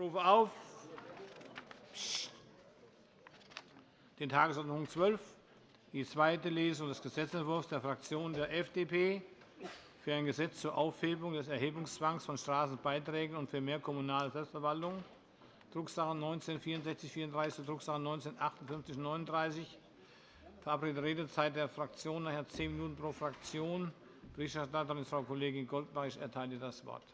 rufe auf den Tagesordnungspunkt 12, die zweite Lesung des Gesetzentwurfs der Fraktion der FDP für ein Gesetz zur Aufhebung des Erhebungszwangs von Straßenbeiträgen und für mehr kommunale Selbstverwaltung, Drucksache 19 /6434 Drucksache 19 /5839. Verabredete Redezeit der Fraktionen nachher zehn Minuten pro Fraktion. Berichterstatterin ist Frau Kollegin Goldbach. Ich erteile das Wort.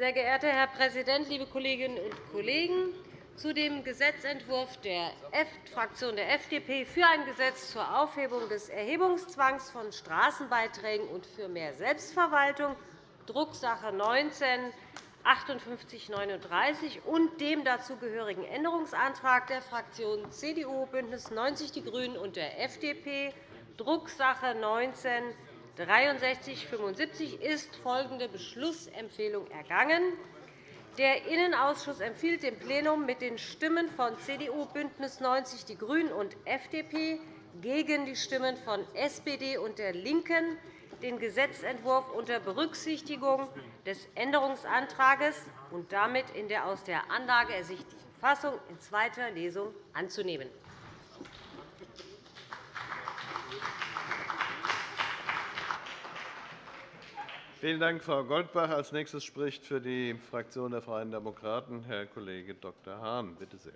Sehr geehrter Herr Präsident, liebe Kolleginnen und Kollegen! Zu dem Gesetzentwurf der Fraktion der FDP für ein Gesetz zur Aufhebung des Erhebungszwangs von Straßenbeiträgen und für mehr Selbstverwaltung, Drucksache 19 5839 und dem dazugehörigen Änderungsantrag der Fraktionen CDU, BÜNDNIS 90 die GRÜNEN und der FDP, Drucksache 19 6375 ist folgende Beschlussempfehlung ergangen. Der Innenausschuss empfiehlt dem Plenum mit den Stimmen von CDU, BÜNDNIS 90 die GRÜNEN und FDP gegen die Stimmen von SPD und der LINKEN den Gesetzentwurf unter Berücksichtigung des Änderungsantrags und damit in der aus der Anlage ersichtlichen Fassung in zweiter Lesung anzunehmen. Vielen Dank, Frau Goldbach. – Als nächstes spricht für die Fraktion der Freien Demokraten Herr Kollege Dr. Hahn. Bitte sehr.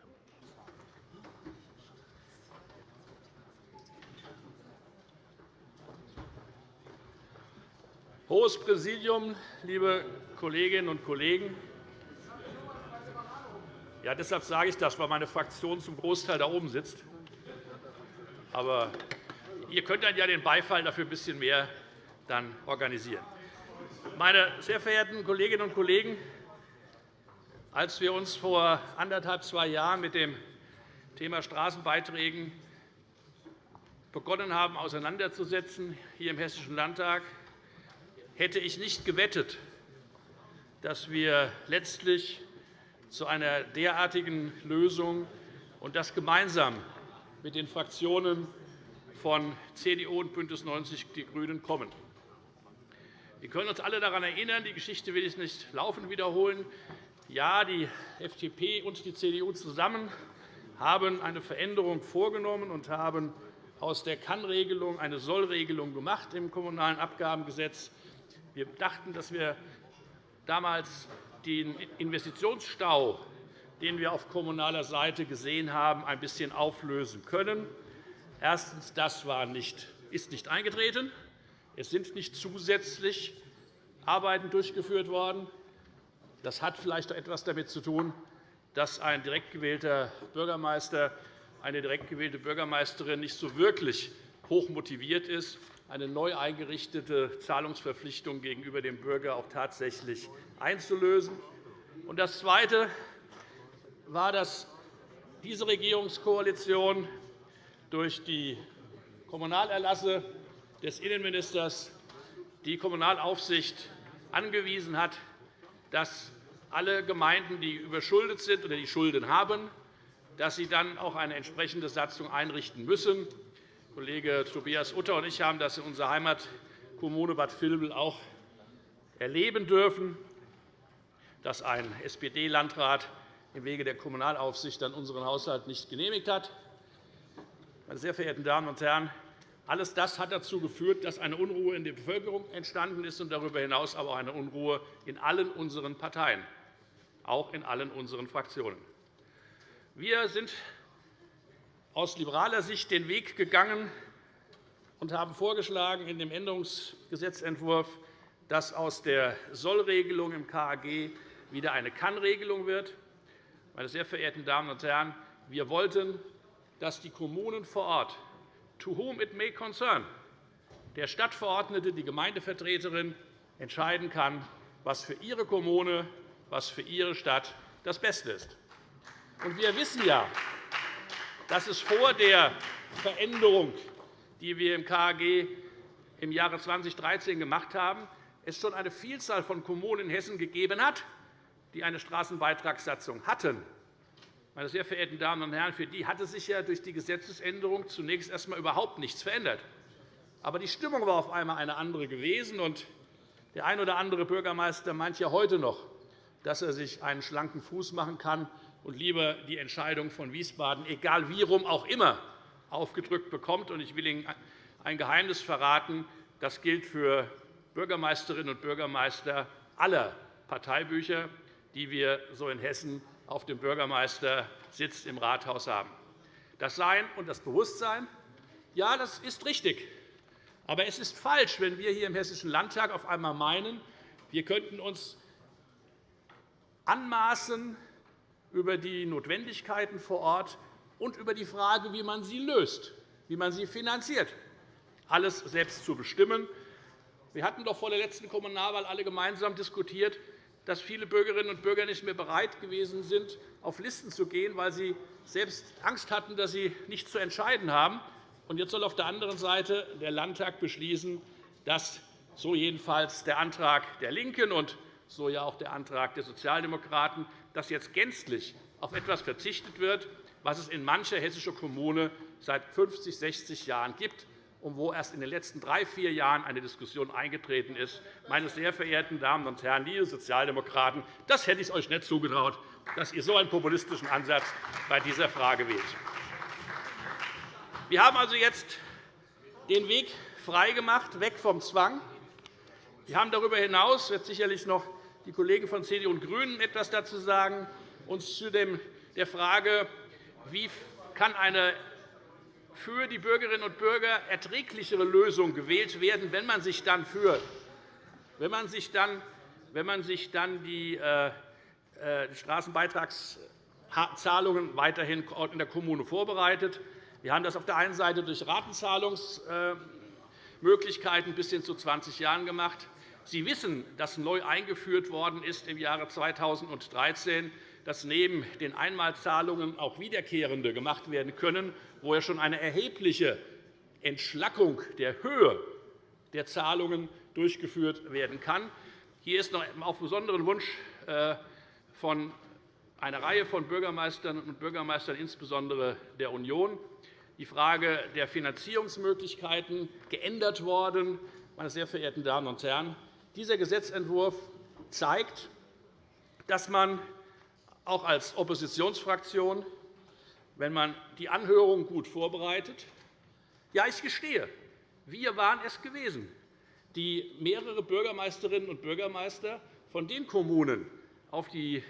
Hohes Präsidium, liebe Kolleginnen und Kollegen! Ja, deshalb sage ich das, weil meine Fraktion zum Großteil da oben sitzt. Aber ihr könnt dann ja den Beifall dafür ein bisschen mehr dann organisieren. Meine sehr verehrten Kolleginnen und Kollegen, als wir uns vor anderthalb, zwei Jahren mit dem Thema Straßenbeiträgen begonnen haben, auseinanderzusetzen, hier im Hessischen Landtag, hätte ich nicht gewettet, dass wir letztlich zu einer derartigen Lösung und das gemeinsam mit den Fraktionen von CDU und BÜNDNIS 90 die GRÜNEN kommen. Wir können uns alle daran erinnern, die Geschichte will ich nicht laufend wiederholen. Ja, die FDP und die CDU zusammen haben eine Veränderung vorgenommen und haben aus der Kann-Regelung eine Soll-Regelung gemacht im Kommunalen Abgabengesetz. Wir dachten, dass wir damals den Investitionsstau, den wir auf kommunaler Seite gesehen haben, ein bisschen auflösen können. Erstens. Das war nicht, ist nicht eingetreten. Es sind nicht zusätzlich Arbeiten durchgeführt worden. Das hat vielleicht etwas damit zu tun, dass ein direkt gewählter Bürgermeister, eine direkt gewählte Bürgermeisterin nicht so wirklich hoch motiviert ist, eine neu eingerichtete Zahlungsverpflichtung gegenüber dem Bürger auch tatsächlich einzulösen. Das Zweite war, dass diese Regierungskoalition durch die Kommunalerlasse des Innenministers die Kommunalaufsicht angewiesen hat, dass alle Gemeinden, die überschuldet sind oder die Schulden haben, dass sie dann auch eine entsprechende Satzung einrichten müssen. Kollege Tobias Utter und ich haben das in unserer Heimatkommune Bad Vilbel auch erleben dürfen, dass ein SPD-Landrat im Wege der Kommunalaufsicht dann unseren Haushalt nicht genehmigt hat. Meine sehr verehrten Damen und Herren, alles das hat dazu geführt, dass eine Unruhe in der Bevölkerung entstanden ist und darüber hinaus aber auch eine Unruhe in allen unseren Parteien, auch in allen unseren Fraktionen. Wir sind aus liberaler Sicht den Weg gegangen und haben vorgeschlagen in dem Änderungsgesetzentwurf, dass aus der Sollregelung im KAG wieder eine Kann-Regelung wird. Meine sehr verehrten Damen und Herren, wir wollten, dass die Kommunen vor Ort to whom it may concern, der Stadtverordnete, die Gemeindevertreterin entscheiden kann, was für ihre Kommune, was für ihre Stadt das Beste ist. wir wissen ja, dass es vor der Veränderung, die wir im KAG im Jahre 2013 gemacht haben, es schon eine Vielzahl von Kommunen in Hessen gegeben hat, die eine Straßenbeitragssatzung hatten. Meine sehr verehrten Damen und Herren, für die hatte sich ja durch die Gesetzesänderung zunächst erst einmal überhaupt nichts verändert. Aber die Stimmung war auf einmal eine andere gewesen. Und der ein oder andere Bürgermeister meint ja heute noch, dass er sich einen schlanken Fuß machen kann und lieber die Entscheidung von Wiesbaden, egal wie rum auch immer, aufgedrückt bekommt. Ich will Ihnen ein Geheimnis verraten. Das gilt für Bürgermeisterinnen und Bürgermeister aller Parteibücher, die wir so in Hessen auf dem Bürgermeistersitz im Rathaus haben. Das Sein und das Bewusstsein, ja, das ist richtig. Aber es ist falsch, wenn wir hier im Hessischen Landtag auf einmal meinen, wir könnten uns anmaßen, über die Notwendigkeiten vor Ort und über die Frage, wie man sie löst, wie man sie finanziert, alles selbst zu bestimmen. Wir hatten doch vor der letzten Kommunalwahl alle gemeinsam diskutiert, dass viele Bürgerinnen und Bürger nicht mehr bereit gewesen sind, auf Listen zu gehen, weil sie selbst Angst hatten, dass sie nichts zu entscheiden haben. Jetzt soll auf der anderen Seite der Landtag beschließen, dass so jedenfalls der Antrag der LINKEN und so ja auch der Antrag der Sozialdemokraten, dass jetzt gänzlich auf etwas verzichtet wird, was es in mancher hessischer Kommune seit 50, 60 Jahren gibt und wo erst in den letzten drei, vier Jahren eine Diskussion eingetreten ist. Meine sehr verehrten Damen und Herren, liebe Sozialdemokraten, das hätte ich euch nicht zugetraut, dass ihr so einen populistischen Ansatz bei dieser Frage wählt. Wir haben also jetzt den Weg freigemacht, weg vom Zwang. Wir haben darüber hinaus, wird sicherlich noch die Kollegen von CDU und GRÜNEN etwas dazu sagen, uns zu der Frage, wie kann eine für die Bürgerinnen und Bürger erträglichere Lösung gewählt werden, wenn man sich dann für wenn man sich dann, wenn man sich dann die äh, äh, Straßenbeitragszahlungen weiterhin in der Kommune vorbereitet. Wir haben das auf der einen Seite durch Ratenzahlungsmöglichkeiten bis hin zu 20 Jahren gemacht. Sie wissen, dass neu eingeführt worden ist im Jahre 2013 dass neben den Einmalzahlungen auch wiederkehrende gemacht werden können, wo ja schon eine erhebliche Entschlackung der Höhe der Zahlungen durchgeführt werden kann. Hier ist noch auf besonderen Wunsch äh, von einer Reihe von Bürgermeistern und Bürgermeistern, insbesondere der Union, die Frage der Finanzierungsmöglichkeiten geändert worden. Meine sehr verehrten Damen und Herren, dieser Gesetzentwurf zeigt, dass man auch als Oppositionsfraktion, wenn man die Anhörung gut vorbereitet. Ja, ich gestehe, wir waren es gewesen, die mehrere Bürgermeisterinnen und Bürgermeister von den Kommunen auf die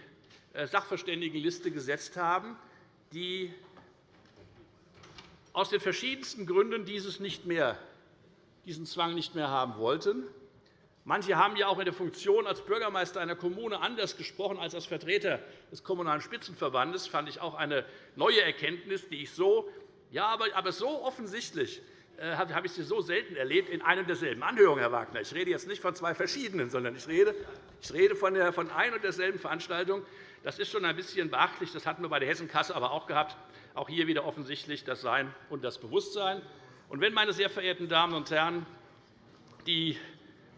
äh, Sachverständigenliste gesetzt haben, die aus den verschiedensten Gründen dieses nicht mehr, diesen Zwang nicht mehr haben wollten. Manche haben ja auch in der Funktion als Bürgermeister einer Kommune anders gesprochen als als Vertreter des Kommunalen Spitzenverbandes. Das fand ich auch eine neue Erkenntnis, die ich so, ja, aber so offensichtlich äh, habe ich sie so selten erlebt in einer derselben Anhörung, Herr Wagner. Ich rede jetzt nicht von zwei verschiedenen, sondern ich rede, ich rede von, der, von ein und derselben Veranstaltung. Das ist schon ein bisschen beachtlich. Das hatten wir bei der Hessenkasse aber auch gehabt. Auch hier wieder offensichtlich das Sein und das Bewusstsein. Und wenn, meine sehr verehrten Damen und Herren, die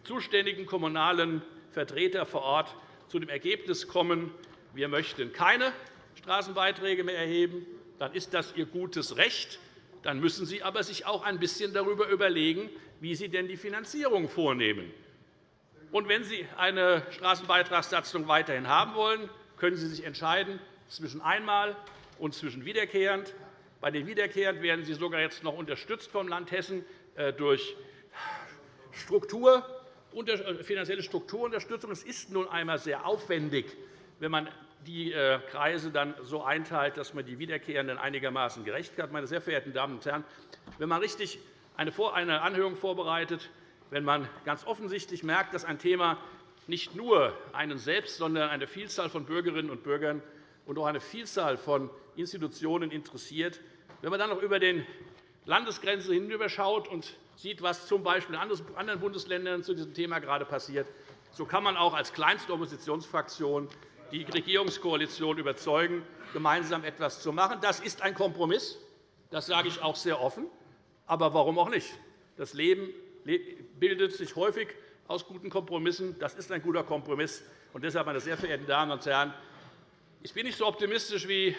zuständigen kommunalen Vertreter vor Ort zu dem Ergebnis kommen, wir möchten keine Straßenbeiträge mehr erheben, dann ist das Ihr gutes Recht. Dann müssen Sie aber sich auch ein bisschen darüber überlegen, wie Sie denn die Finanzierung vornehmen. Und wenn Sie eine Straßenbeitragssatzung weiterhin haben wollen, können Sie sich entscheiden zwischen einmal und zwischen wiederkehrend. Bei den wiederkehrend werden Sie sogar jetzt noch unterstützt vom Land Hessen äh, durch Struktur finanzielle Strukturunterstützung. Es ist nun einmal sehr aufwendig, wenn man die äh, Kreise dann so einteilt, dass man die Wiederkehrenden einigermaßen gerecht hat. Meine sehr verehrten Damen und Herren, wenn man richtig eine Anhörung vorbereitet, wenn man ganz offensichtlich merkt, dass ein Thema nicht nur einen selbst, sondern eine Vielzahl von Bürgerinnen und Bürgern und auch eine Vielzahl von Institutionen interessiert, wenn man dann noch über den Landesgrenzen hinüberschaut und sieht, was z. B. in anderen Bundesländern zu diesem Thema gerade passiert, so kann man auch als kleinste Oppositionsfraktion die Regierungskoalition überzeugen, gemeinsam etwas zu machen. Das ist ein Kompromiss. Das sage ich auch sehr offen. Aber warum auch nicht? Das Leben bildet sich häufig aus guten Kompromissen. Das ist ein guter Kompromiss. Und deshalb, meine sehr verehrten Damen und Herren, ich bin nicht so optimistisch wie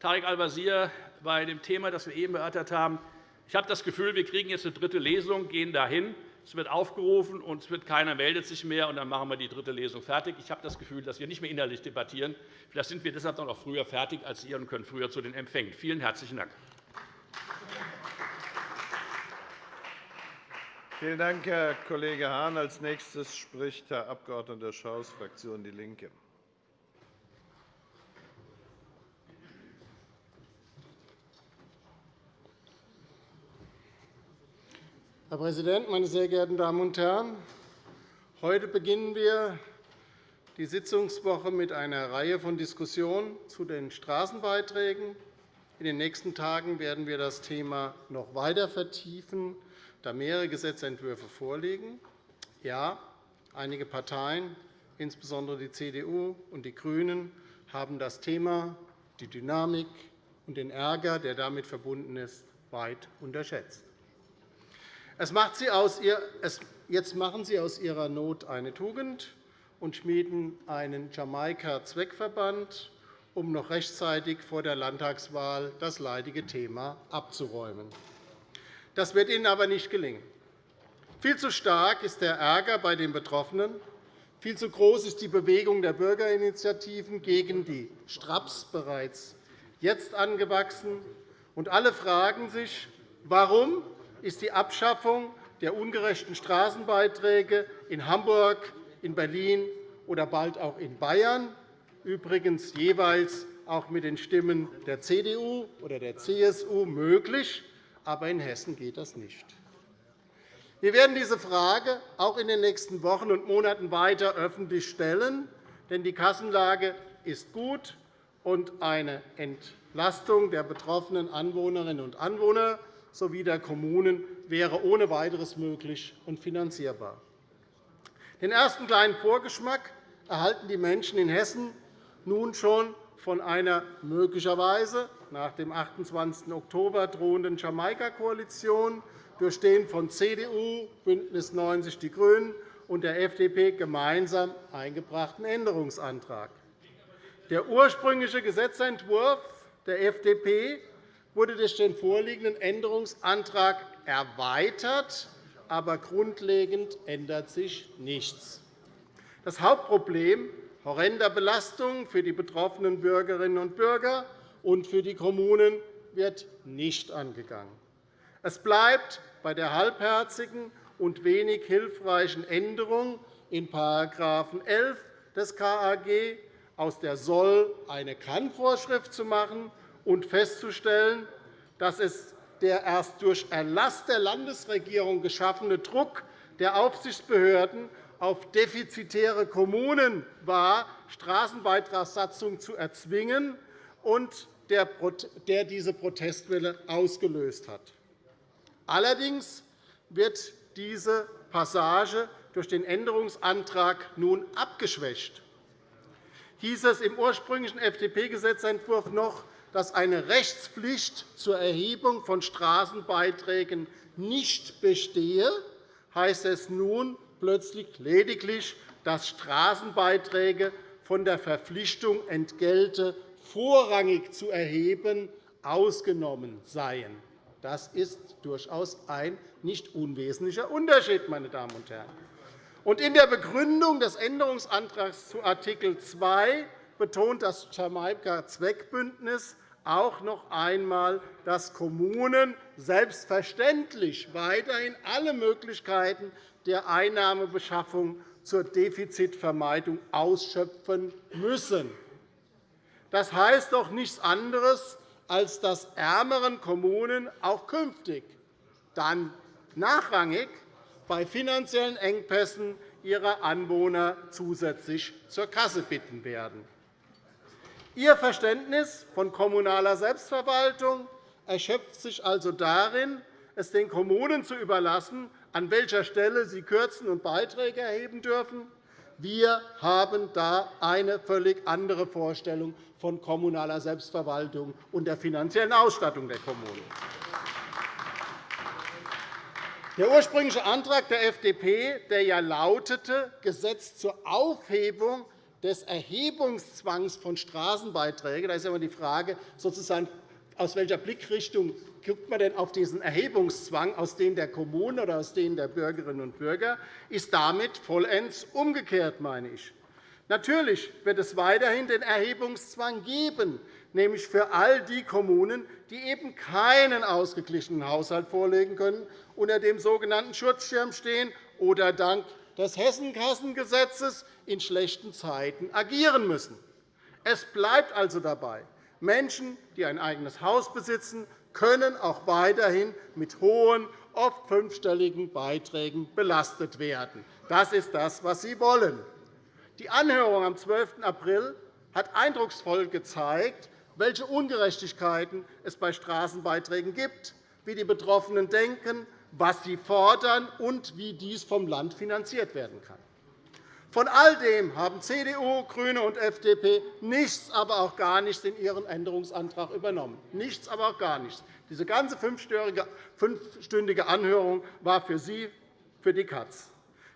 Tarek Al-Wazir bei dem Thema, das wir eben erörtert haben. Ich habe das Gefühl, wir kriegen jetzt eine dritte Lesung, gehen dahin. Es wird aufgerufen, und es wird keiner meldet sich mehr, und dann machen wir die dritte Lesung fertig. Ich habe das Gefühl, dass wir nicht mehr innerlich debattieren. Vielleicht sind wir deshalb noch früher fertig als ihr und können früher zu den Empfängen. Vielen herzlichen Dank. Vielen Dank, Herr Kollege Hahn. Als nächstes spricht Herr Abg. Schaus, Fraktion DIE LINKE. Herr Präsident, meine sehr geehrten Damen und Herren! Heute beginnen wir die Sitzungswoche mit einer Reihe von Diskussionen zu den Straßenbeiträgen. In den nächsten Tagen werden wir das Thema noch weiter vertiefen, da mehrere Gesetzentwürfe vorliegen. Ja, einige Parteien, insbesondere die CDU und die GRÜNEN, haben das Thema, die Dynamik und den Ärger, der damit verbunden ist, weit unterschätzt. Es macht sie aus ihr, es, jetzt machen Sie aus Ihrer Not eine Tugend und schmieden einen Jamaika-Zweckverband, um noch rechtzeitig vor der Landtagswahl das leidige Thema abzuräumen. Das wird Ihnen aber nicht gelingen. Viel zu stark ist der Ärger bei den Betroffenen. Viel zu groß ist die Bewegung der Bürgerinitiativen gegen die Straps bereits jetzt angewachsen. Und alle fragen sich, warum ist die Abschaffung der ungerechten Straßenbeiträge in Hamburg, in Berlin oder bald auch in Bayern, übrigens jeweils auch mit den Stimmen der CDU oder der CSU möglich, aber in Hessen geht das nicht. Wir werden diese Frage auch in den nächsten Wochen und Monaten weiter öffentlich stellen, denn die Kassenlage ist gut, und eine Entlastung der betroffenen Anwohnerinnen und Anwohner sowie der Kommunen wäre ohne weiteres möglich und finanzierbar. Den ersten kleinen Vorgeschmack erhalten die Menschen in Hessen nun schon von einer möglicherweise nach dem 28. Oktober drohenden Jamaika-Koalition, durchstehend von CDU, BÜNDNIS 90 die GRÜNEN und der FDP gemeinsam eingebrachten Änderungsantrag. Der ursprüngliche Gesetzentwurf der FDP wurde durch den vorliegenden Änderungsantrag erweitert, aber grundlegend ändert sich nichts. Das Hauptproblem horrender Belastungen für die betroffenen Bürgerinnen und Bürger und für die Kommunen wird nicht angegangen. Es bleibt bei der halbherzigen und wenig hilfreichen Änderung in § 11 des KAG, aus der Soll eine Kann-Vorschrift zu machen und festzustellen, dass es der erst durch Erlass der Landesregierung geschaffene Druck der Aufsichtsbehörden auf defizitäre Kommunen war, Straßenbeitragssatzungen zu erzwingen und der diese Protestwelle ausgelöst hat. Allerdings wird diese Passage durch den Änderungsantrag nun abgeschwächt. Hieß es im ursprünglichen FDP-Gesetzentwurf noch, dass eine Rechtspflicht zur Erhebung von Straßenbeiträgen nicht bestehe, heißt es nun plötzlich lediglich, dass Straßenbeiträge von der Verpflichtung, Entgelte vorrangig zu erheben, ausgenommen seien. Das ist durchaus ein nicht unwesentlicher Unterschied. Meine Damen und Herren. in der Begründung des Änderungsantrags zu Art. 2 betont das Jamaika-Zweckbündnis auch noch einmal, dass Kommunen selbstverständlich weiterhin alle Möglichkeiten der Einnahmebeschaffung zur Defizitvermeidung ausschöpfen müssen. Das heißt doch nichts anderes, als dass ärmeren Kommunen auch künftig dann nachrangig bei finanziellen Engpässen ihre Anwohner zusätzlich zur Kasse bitten werden. Ihr Verständnis von kommunaler Selbstverwaltung erschöpft sich also darin, es den Kommunen zu überlassen, an welcher Stelle sie kürzen und Beiträge erheben dürfen. Wir haben da eine völlig andere Vorstellung von kommunaler Selbstverwaltung und der finanziellen Ausstattung der Kommunen. Der ursprüngliche Antrag der FDP, der ja lautete, Gesetz zur Aufhebung des Erhebungszwangs von Straßenbeiträgen, da ist immer die Frage, sozusagen, aus welcher Blickrichtung guckt man denn auf diesen Erhebungszwang, aus dem der Kommunen oder aus dem der Bürgerinnen und Bürger, ist damit vollends umgekehrt, meine ich. Natürlich wird es weiterhin den Erhebungszwang geben, nämlich für all die Kommunen, die eben keinen ausgeglichenen Haushalt vorlegen können, unter dem sogenannten Schutzschirm stehen oder dank des Hessenkassengesetzes in schlechten Zeiten agieren müssen. Es bleibt also dabei. Menschen, die ein eigenes Haus besitzen, können auch weiterhin mit hohen, oft fünfstelligen Beiträgen belastet werden. Das ist das, was Sie wollen. Die Anhörung am 12. April hat eindrucksvoll gezeigt, welche Ungerechtigkeiten es bei Straßenbeiträgen gibt, wie die Betroffenen denken, was sie fordern und wie dies vom Land finanziert werden kann. Von all dem haben CDU, GRÜNE und FDP nichts, aber auch gar nichts in ihren Änderungsantrag übernommen. Nichts, aber auch gar nichts. Diese ganze fünfstündige Anhörung war für Sie für die Katz.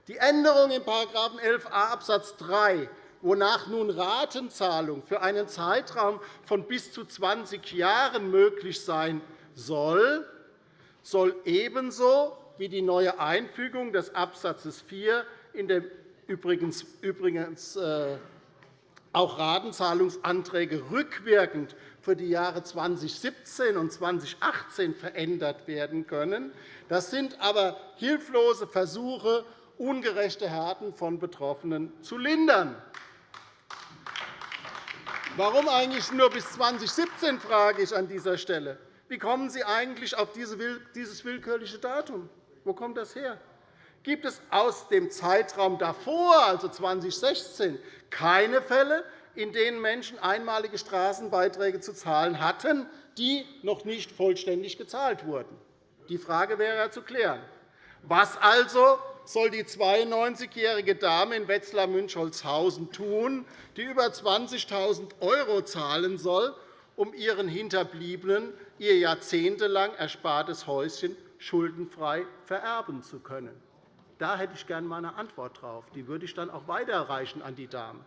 Die Änderung in § 11a Abs. 3 wonach nun Ratenzahlung für einen Zeitraum von bis zu 20 Jahren möglich sein soll, soll ebenso wie die neue Einfügung des Abs. 4 in dem übrigens, äh, auch Ratenzahlungsanträge rückwirkend für die Jahre 2017 und 2018 verändert werden können. Das sind aber hilflose Versuche, ungerechte Härten von Betroffenen zu lindern. Warum eigentlich nur bis 2017, frage ich an dieser Stelle. Wie kommen Sie eigentlich auf dieses willkürliche Datum? Wo kommt das her? Gibt es aus dem Zeitraum davor, also 2016, keine Fälle, in denen Menschen einmalige Straßenbeiträge zu zahlen hatten, die noch nicht vollständig gezahlt wurden? Die Frage wäre zu klären. Was also soll die 92-jährige Dame in Wetzlar-Münchholzhausen tun, die über 20.000 € zahlen soll, um ihren Hinterbliebenen ihr jahrzehntelang erspartes Häuschen schuldenfrei vererben zu können? Da hätte ich gerne eine Antwort darauf. Die würde ich dann auch weiterreichen an die Dame.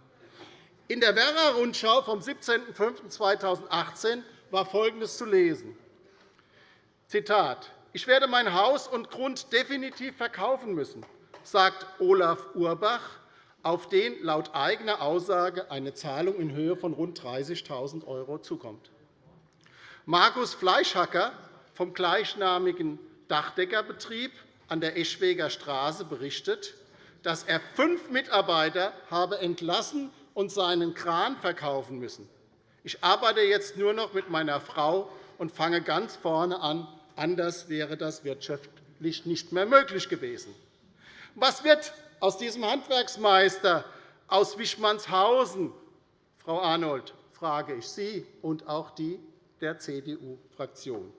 In der Werra-Rundschau vom 17.05.2018 war Folgendes zu lesen. Zitat. Ich werde mein Haus und Grund definitiv verkaufen müssen sagt Olaf Urbach, auf den laut eigener Aussage eine Zahlung in Höhe von rund 30.000 € zukommt. Markus Fleischhacker vom gleichnamigen Dachdeckerbetrieb an der Eschweger Straße berichtet, dass er fünf Mitarbeiter habe entlassen und seinen Kran verkaufen müssen. Ich arbeite jetzt nur noch mit meiner Frau und fange ganz vorne an. Anders wäre das wirtschaftlich nicht mehr möglich gewesen. Was wird aus diesem Handwerksmeister aus Wischmannshausen, Frau Arnold, frage ich Sie und auch die der CDU-Fraktion.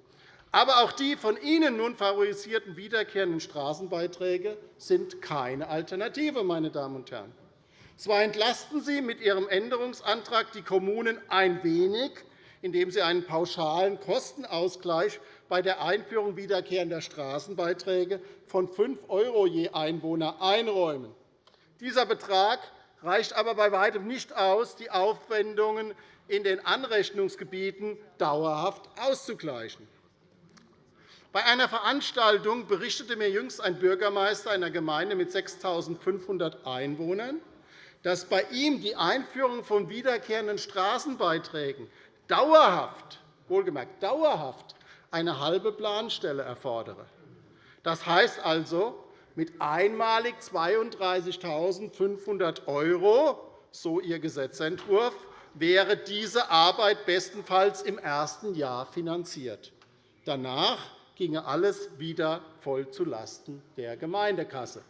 Aber auch die von Ihnen nun favorisierten wiederkehrenden Straßenbeiträge sind keine Alternative. Meine Damen und Herren. Zwar entlasten Sie mit Ihrem Änderungsantrag die Kommunen ein wenig, indem Sie einen pauschalen Kostenausgleich bei der Einführung wiederkehrender Straßenbeiträge von 5 € je Einwohner einräumen. Dieser Betrag reicht aber bei weitem nicht aus, die Aufwendungen in den Anrechnungsgebieten dauerhaft auszugleichen. Bei einer Veranstaltung berichtete mir jüngst ein Bürgermeister einer Gemeinde mit 6.500 Einwohnern, dass bei ihm die Einführung von wiederkehrenden Straßenbeiträgen dauerhaft, wohlgemerkt dauerhaft, eine halbe Planstelle erfordere. Das heißt also, mit einmalig 32.500 €, so Ihr Gesetzentwurf, wäre diese Arbeit bestenfalls im ersten Jahr finanziert. Danach ginge alles wieder voll zulasten der Gemeindekasse.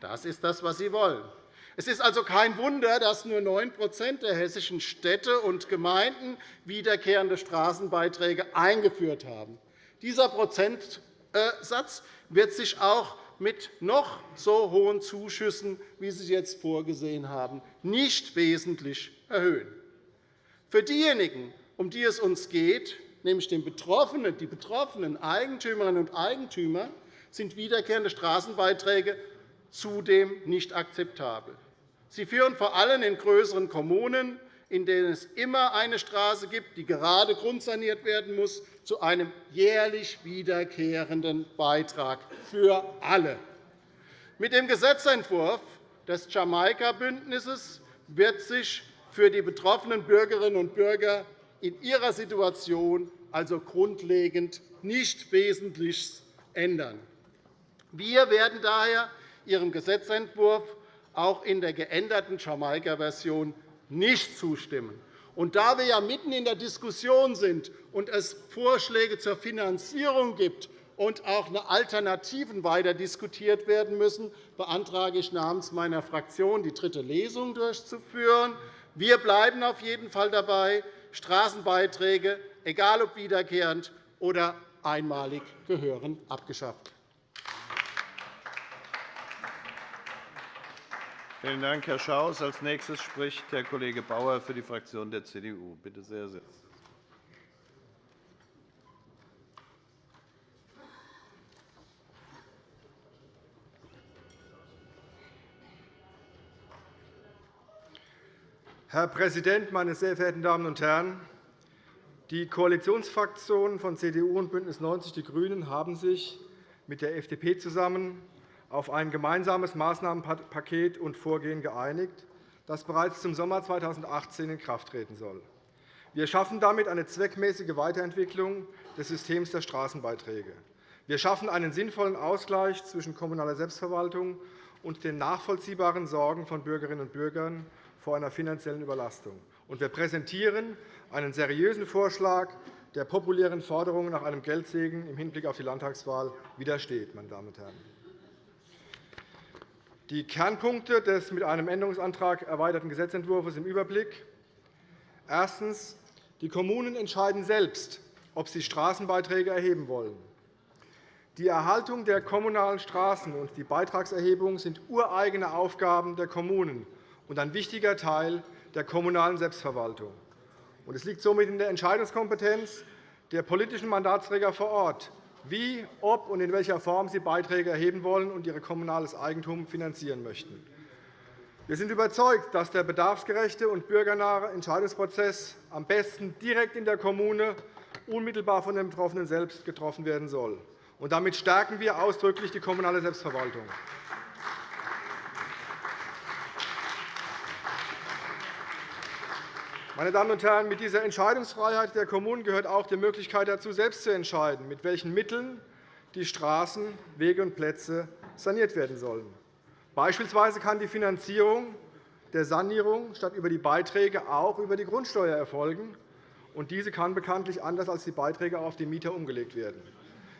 Das ist das, was Sie wollen. Es ist also kein Wunder, dass nur 9% der hessischen Städte und Gemeinden wiederkehrende Straßenbeiträge eingeführt haben. Dieser Prozentsatz wird sich auch mit noch so hohen Zuschüssen, wie Sie jetzt vorgesehen haben, nicht wesentlich erhöhen. Für diejenigen, um die es uns geht, nämlich die betroffenen Eigentümerinnen und Eigentümer, sind wiederkehrende Straßenbeiträge zudem nicht akzeptabel. Sie führen vor allem in größeren Kommunen, in denen es immer eine Straße gibt, die gerade grundsaniert werden muss, zu einem jährlich wiederkehrenden Beitrag für alle. Mit dem Gesetzentwurf des Jamaika-Bündnisses wird sich für die betroffenen Bürgerinnen und Bürger in ihrer Situation also grundlegend nicht Wesentliches ändern. Wir werden daher Ihrem Gesetzentwurf auch in der geänderten Jamaika-Version nicht zustimmen. Und da wir ja mitten in der Diskussion sind und es Vorschläge zur Finanzierung gibt und auch Alternativen weiter diskutiert werden müssen, beantrage ich namens meiner Fraktion, die dritte Lesung durchzuführen. Wir bleiben auf jeden Fall dabei. Straßenbeiträge, egal ob wiederkehrend oder einmalig, gehören abgeschafft. Vielen Dank, Herr Schaus. – Als nächstes spricht Herr Kollege Bauer für die Fraktion der CDU. Bitte sehr, sehr. Herr Präsident, meine sehr verehrten Damen und Herren! Die Koalitionsfraktionen von CDU und BÜNDNIS 90 die GRÜNEN haben sich mit der FDP zusammen auf ein gemeinsames Maßnahmenpaket und Vorgehen geeinigt, das bereits zum Sommer 2018 in Kraft treten soll. Wir schaffen damit eine zweckmäßige Weiterentwicklung des Systems der Straßenbeiträge. Wir schaffen einen sinnvollen Ausgleich zwischen kommunaler Selbstverwaltung und den nachvollziehbaren Sorgen von Bürgerinnen und Bürgern vor einer finanziellen Überlastung. Wir präsentieren einen seriösen Vorschlag, der populären Forderungen nach einem Geldsegen im Hinblick auf die Landtagswahl widersteht. Meine Damen und Herren. Die Kernpunkte des mit einem Änderungsantrag erweiterten Gesetzentwurfs im Überblick. Erstens. Die Kommunen entscheiden selbst, ob sie Straßenbeiträge erheben wollen. Die Erhaltung der kommunalen Straßen und die Beitragserhebung sind ureigene Aufgaben der Kommunen und ein wichtiger Teil der kommunalen Selbstverwaltung. Es liegt somit in der Entscheidungskompetenz der politischen Mandatsträger vor Ort, wie, ob und in welcher Form sie Beiträge erheben wollen und ihr kommunales Eigentum finanzieren möchten. Wir sind überzeugt, dass der bedarfsgerechte und bürgernahe Entscheidungsprozess am besten direkt in der Kommune unmittelbar von den Betroffenen selbst getroffen werden soll. damit stärken wir ausdrücklich die kommunale Selbstverwaltung. Meine Damen und Herren, mit dieser Entscheidungsfreiheit der Kommunen gehört auch die Möglichkeit dazu, selbst zu entscheiden, mit welchen Mitteln die Straßen, Wege und Plätze saniert werden sollen. Beispielsweise kann die Finanzierung der Sanierung statt über die Beiträge auch über die Grundsteuer erfolgen. Und diese kann bekanntlich anders als die Beiträge auf die Mieter umgelegt werden.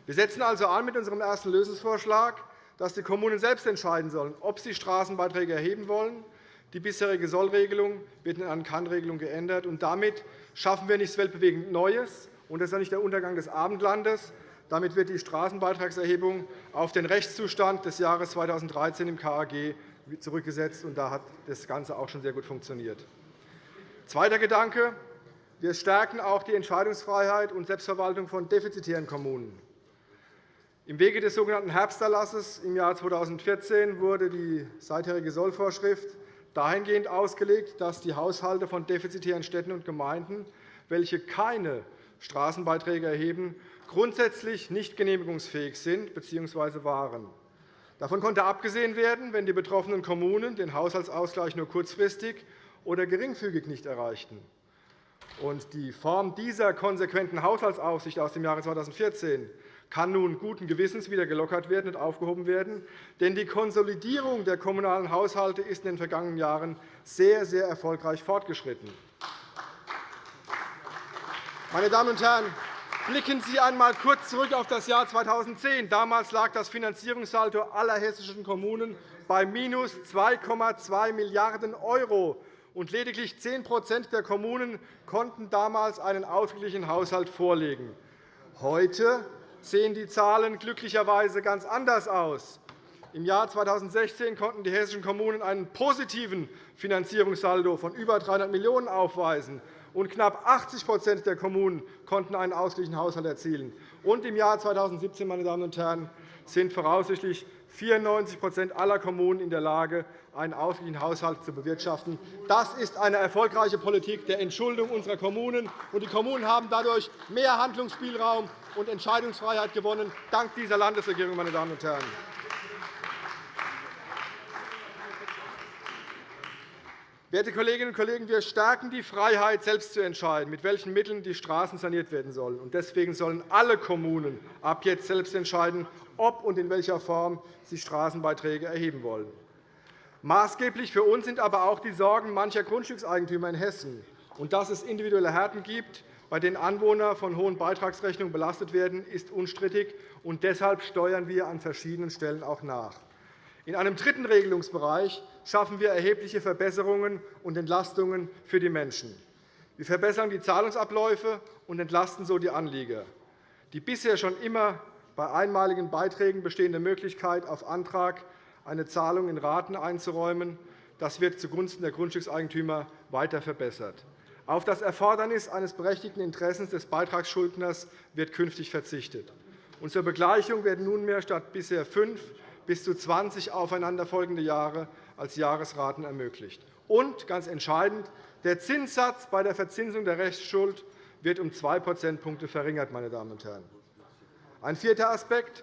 Wir setzen also an mit unserem ersten Lösungsvorschlag, dass die Kommunen selbst entscheiden sollen, ob sie Straßenbeiträge erheben wollen die bisherige Sollregelung wird in eine Kann-Regelung geändert. Und damit schaffen wir nichts weltbewegend Neues. Und das ist auch nicht der Untergang des Abendlandes. Damit wird die Straßenbeitragserhebung auf den Rechtszustand des Jahres 2013 im KAG zurückgesetzt. Und da hat das Ganze auch schon sehr gut funktioniert. Zweiter Gedanke. Wir stärken auch die Entscheidungsfreiheit und Selbstverwaltung von defizitären Kommunen. Im Wege des sogenannten Herbsterlasses im Jahr 2014 wurde die seitherige Sollvorschrift dahingehend ausgelegt, dass die Haushalte von defizitären Städten und Gemeinden, welche keine Straßenbeiträge erheben, grundsätzlich nicht genehmigungsfähig sind bzw. waren. Davon konnte abgesehen werden, wenn die betroffenen Kommunen den Haushaltsausgleich nur kurzfristig oder geringfügig nicht erreichten. Die Form dieser konsequenten Haushaltsaufsicht aus dem Jahre 2014 kann nun guten Gewissens wieder gelockert werden und aufgehoben werden. Denn die Konsolidierung der kommunalen Haushalte ist in den vergangenen Jahren sehr, sehr erfolgreich fortgeschritten. Meine Damen und Herren, blicken Sie einmal kurz zurück auf das Jahr 2010. Damals lag das Finanzierungssaldo aller hessischen Kommunen bei minus 2,2 Milliarden €, lediglich 10% der Kommunen konnten damals einen ausgeglichenen Haushalt vorlegen. Heute sehen die Zahlen glücklicherweise ganz anders aus. Im Jahr 2016 konnten die hessischen Kommunen einen positiven Finanzierungssaldo von über 300 Millionen € aufweisen, und knapp 80% der Kommunen konnten einen ausgeglichenen Haushalt erzielen. Und Im Jahr 2017 meine Damen und Herren, sind voraussichtlich 94% aller Kommunen in der Lage, einen ausgeglichenen Haushalt zu bewirtschaften. Das ist eine erfolgreiche Politik der Entschuldung unserer Kommunen. Die Kommunen haben dadurch mehr Handlungsspielraum und Entscheidungsfreiheit gewonnen, dank dieser Landesregierung. Meine Damen und Herren. Werte Kolleginnen und Kollegen, wir stärken die Freiheit, selbst zu entscheiden, mit welchen Mitteln die Straßen saniert werden sollen. Deswegen sollen alle Kommunen ab jetzt selbst entscheiden, ob und in welcher Form sie Straßenbeiträge erheben wollen. Maßgeblich für uns sind aber auch die Sorgen mancher Grundstückseigentümer in Hessen, und dass es individuelle Härten gibt, bei denen Anwohner von hohen Beitragsrechnungen belastet werden, ist unstrittig. und Deshalb steuern wir an verschiedenen Stellen auch nach. In einem dritten Regelungsbereich schaffen wir erhebliche Verbesserungen und Entlastungen für die Menschen. Wir verbessern die Zahlungsabläufe und entlasten so die Anlieger. Die bisher schon immer bei einmaligen Beiträgen bestehende Möglichkeit, auf Antrag eine Zahlung in Raten einzuräumen, das wird zugunsten der Grundstückseigentümer weiter verbessert. Auf das Erfordernis eines berechtigten Interessens des Beitragsschuldners wird künftig verzichtet. Und zur Begleichung werden nunmehr statt bisher fünf bis zu 20 aufeinanderfolgende Jahre als Jahresraten ermöglicht. Und, ganz entscheidend, der Zinssatz bei der Verzinsung der Rechtsschuld wird um zwei Prozentpunkte verringert. Meine Damen und Herren. Ein vierter Aspekt.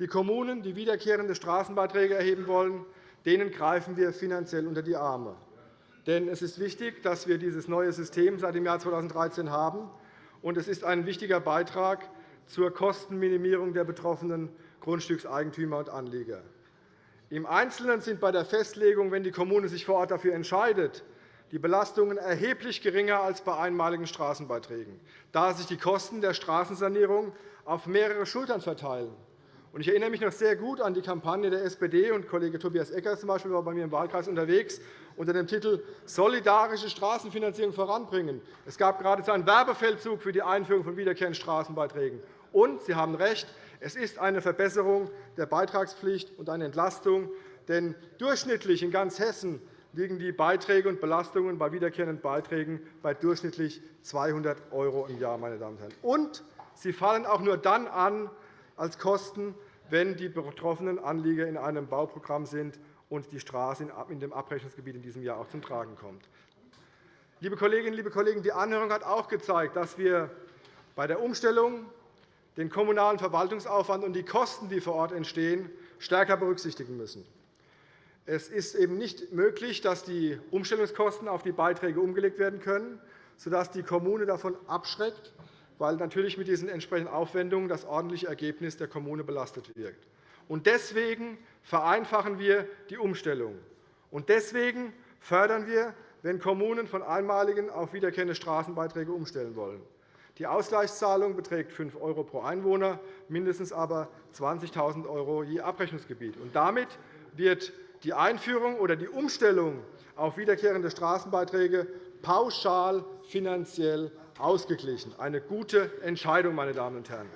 Die Kommunen, die wiederkehrende Straßenbeiträge erheben wollen, denen greifen wir finanziell unter die Arme. Denn es ist wichtig, dass wir dieses neue System seit dem Jahr 2013 haben. Und es ist ein wichtiger Beitrag zur Kostenminimierung der betroffenen Grundstückseigentümer und Anleger. Im Einzelnen sind bei der Festlegung, wenn die Kommune sich vor Ort dafür entscheidet, die Belastungen erheblich geringer als bei einmaligen Straßenbeiträgen, da sich die Kosten der Straßensanierung auf mehrere Schultern verteilen. Ich erinnere mich noch sehr gut an die Kampagne der SPD, und Kollege Tobias Eckers zum Beispiel war bei mir im Wahlkreis unterwegs, unter dem Titel Solidarische Straßenfinanzierung voranbringen. Es gab geradezu einen Werbefeldzug für die Einführung von wiederkehrenden Straßenbeiträgen. Und Sie haben recht, es ist eine Verbesserung der Beitragspflicht und eine Entlastung. Denn durchschnittlich in ganz Hessen liegen die Beiträge und Belastungen bei wiederkehrenden Beiträgen bei durchschnittlich 200 € im Jahr. Meine Damen und, Herren. und sie fallen auch nur dann an als Kosten, wenn die betroffenen Anlieger in einem Bauprogramm sind und die Straße in dem Abrechnungsgebiet in diesem Jahr auch zum Tragen kommt. Liebe Kolleginnen, liebe Kollegen, die Anhörung hat auch gezeigt, dass wir bei der Umstellung den kommunalen Verwaltungsaufwand und die Kosten, die vor Ort entstehen, stärker berücksichtigen müssen. Es ist eben nicht möglich, dass die Umstellungskosten auf die Beiträge umgelegt werden können, sodass die Kommune davon abschreckt, weil natürlich mit diesen entsprechenden Aufwendungen das ordentliche Ergebnis der Kommune belastet wirkt. Deswegen vereinfachen wir die Umstellung. Und deswegen fördern wir, wenn Kommunen von einmaligen auf wiederkehrende Straßenbeiträge umstellen wollen. Die Ausgleichszahlung beträgt 5 € pro Einwohner, mindestens aber 20.000 € je Abrechnungsgebiet. Und damit wird die Einführung oder die Umstellung auf wiederkehrende Straßenbeiträge pauschal finanziell ausgeglichen. Eine gute Entscheidung, meine Damen und Herren.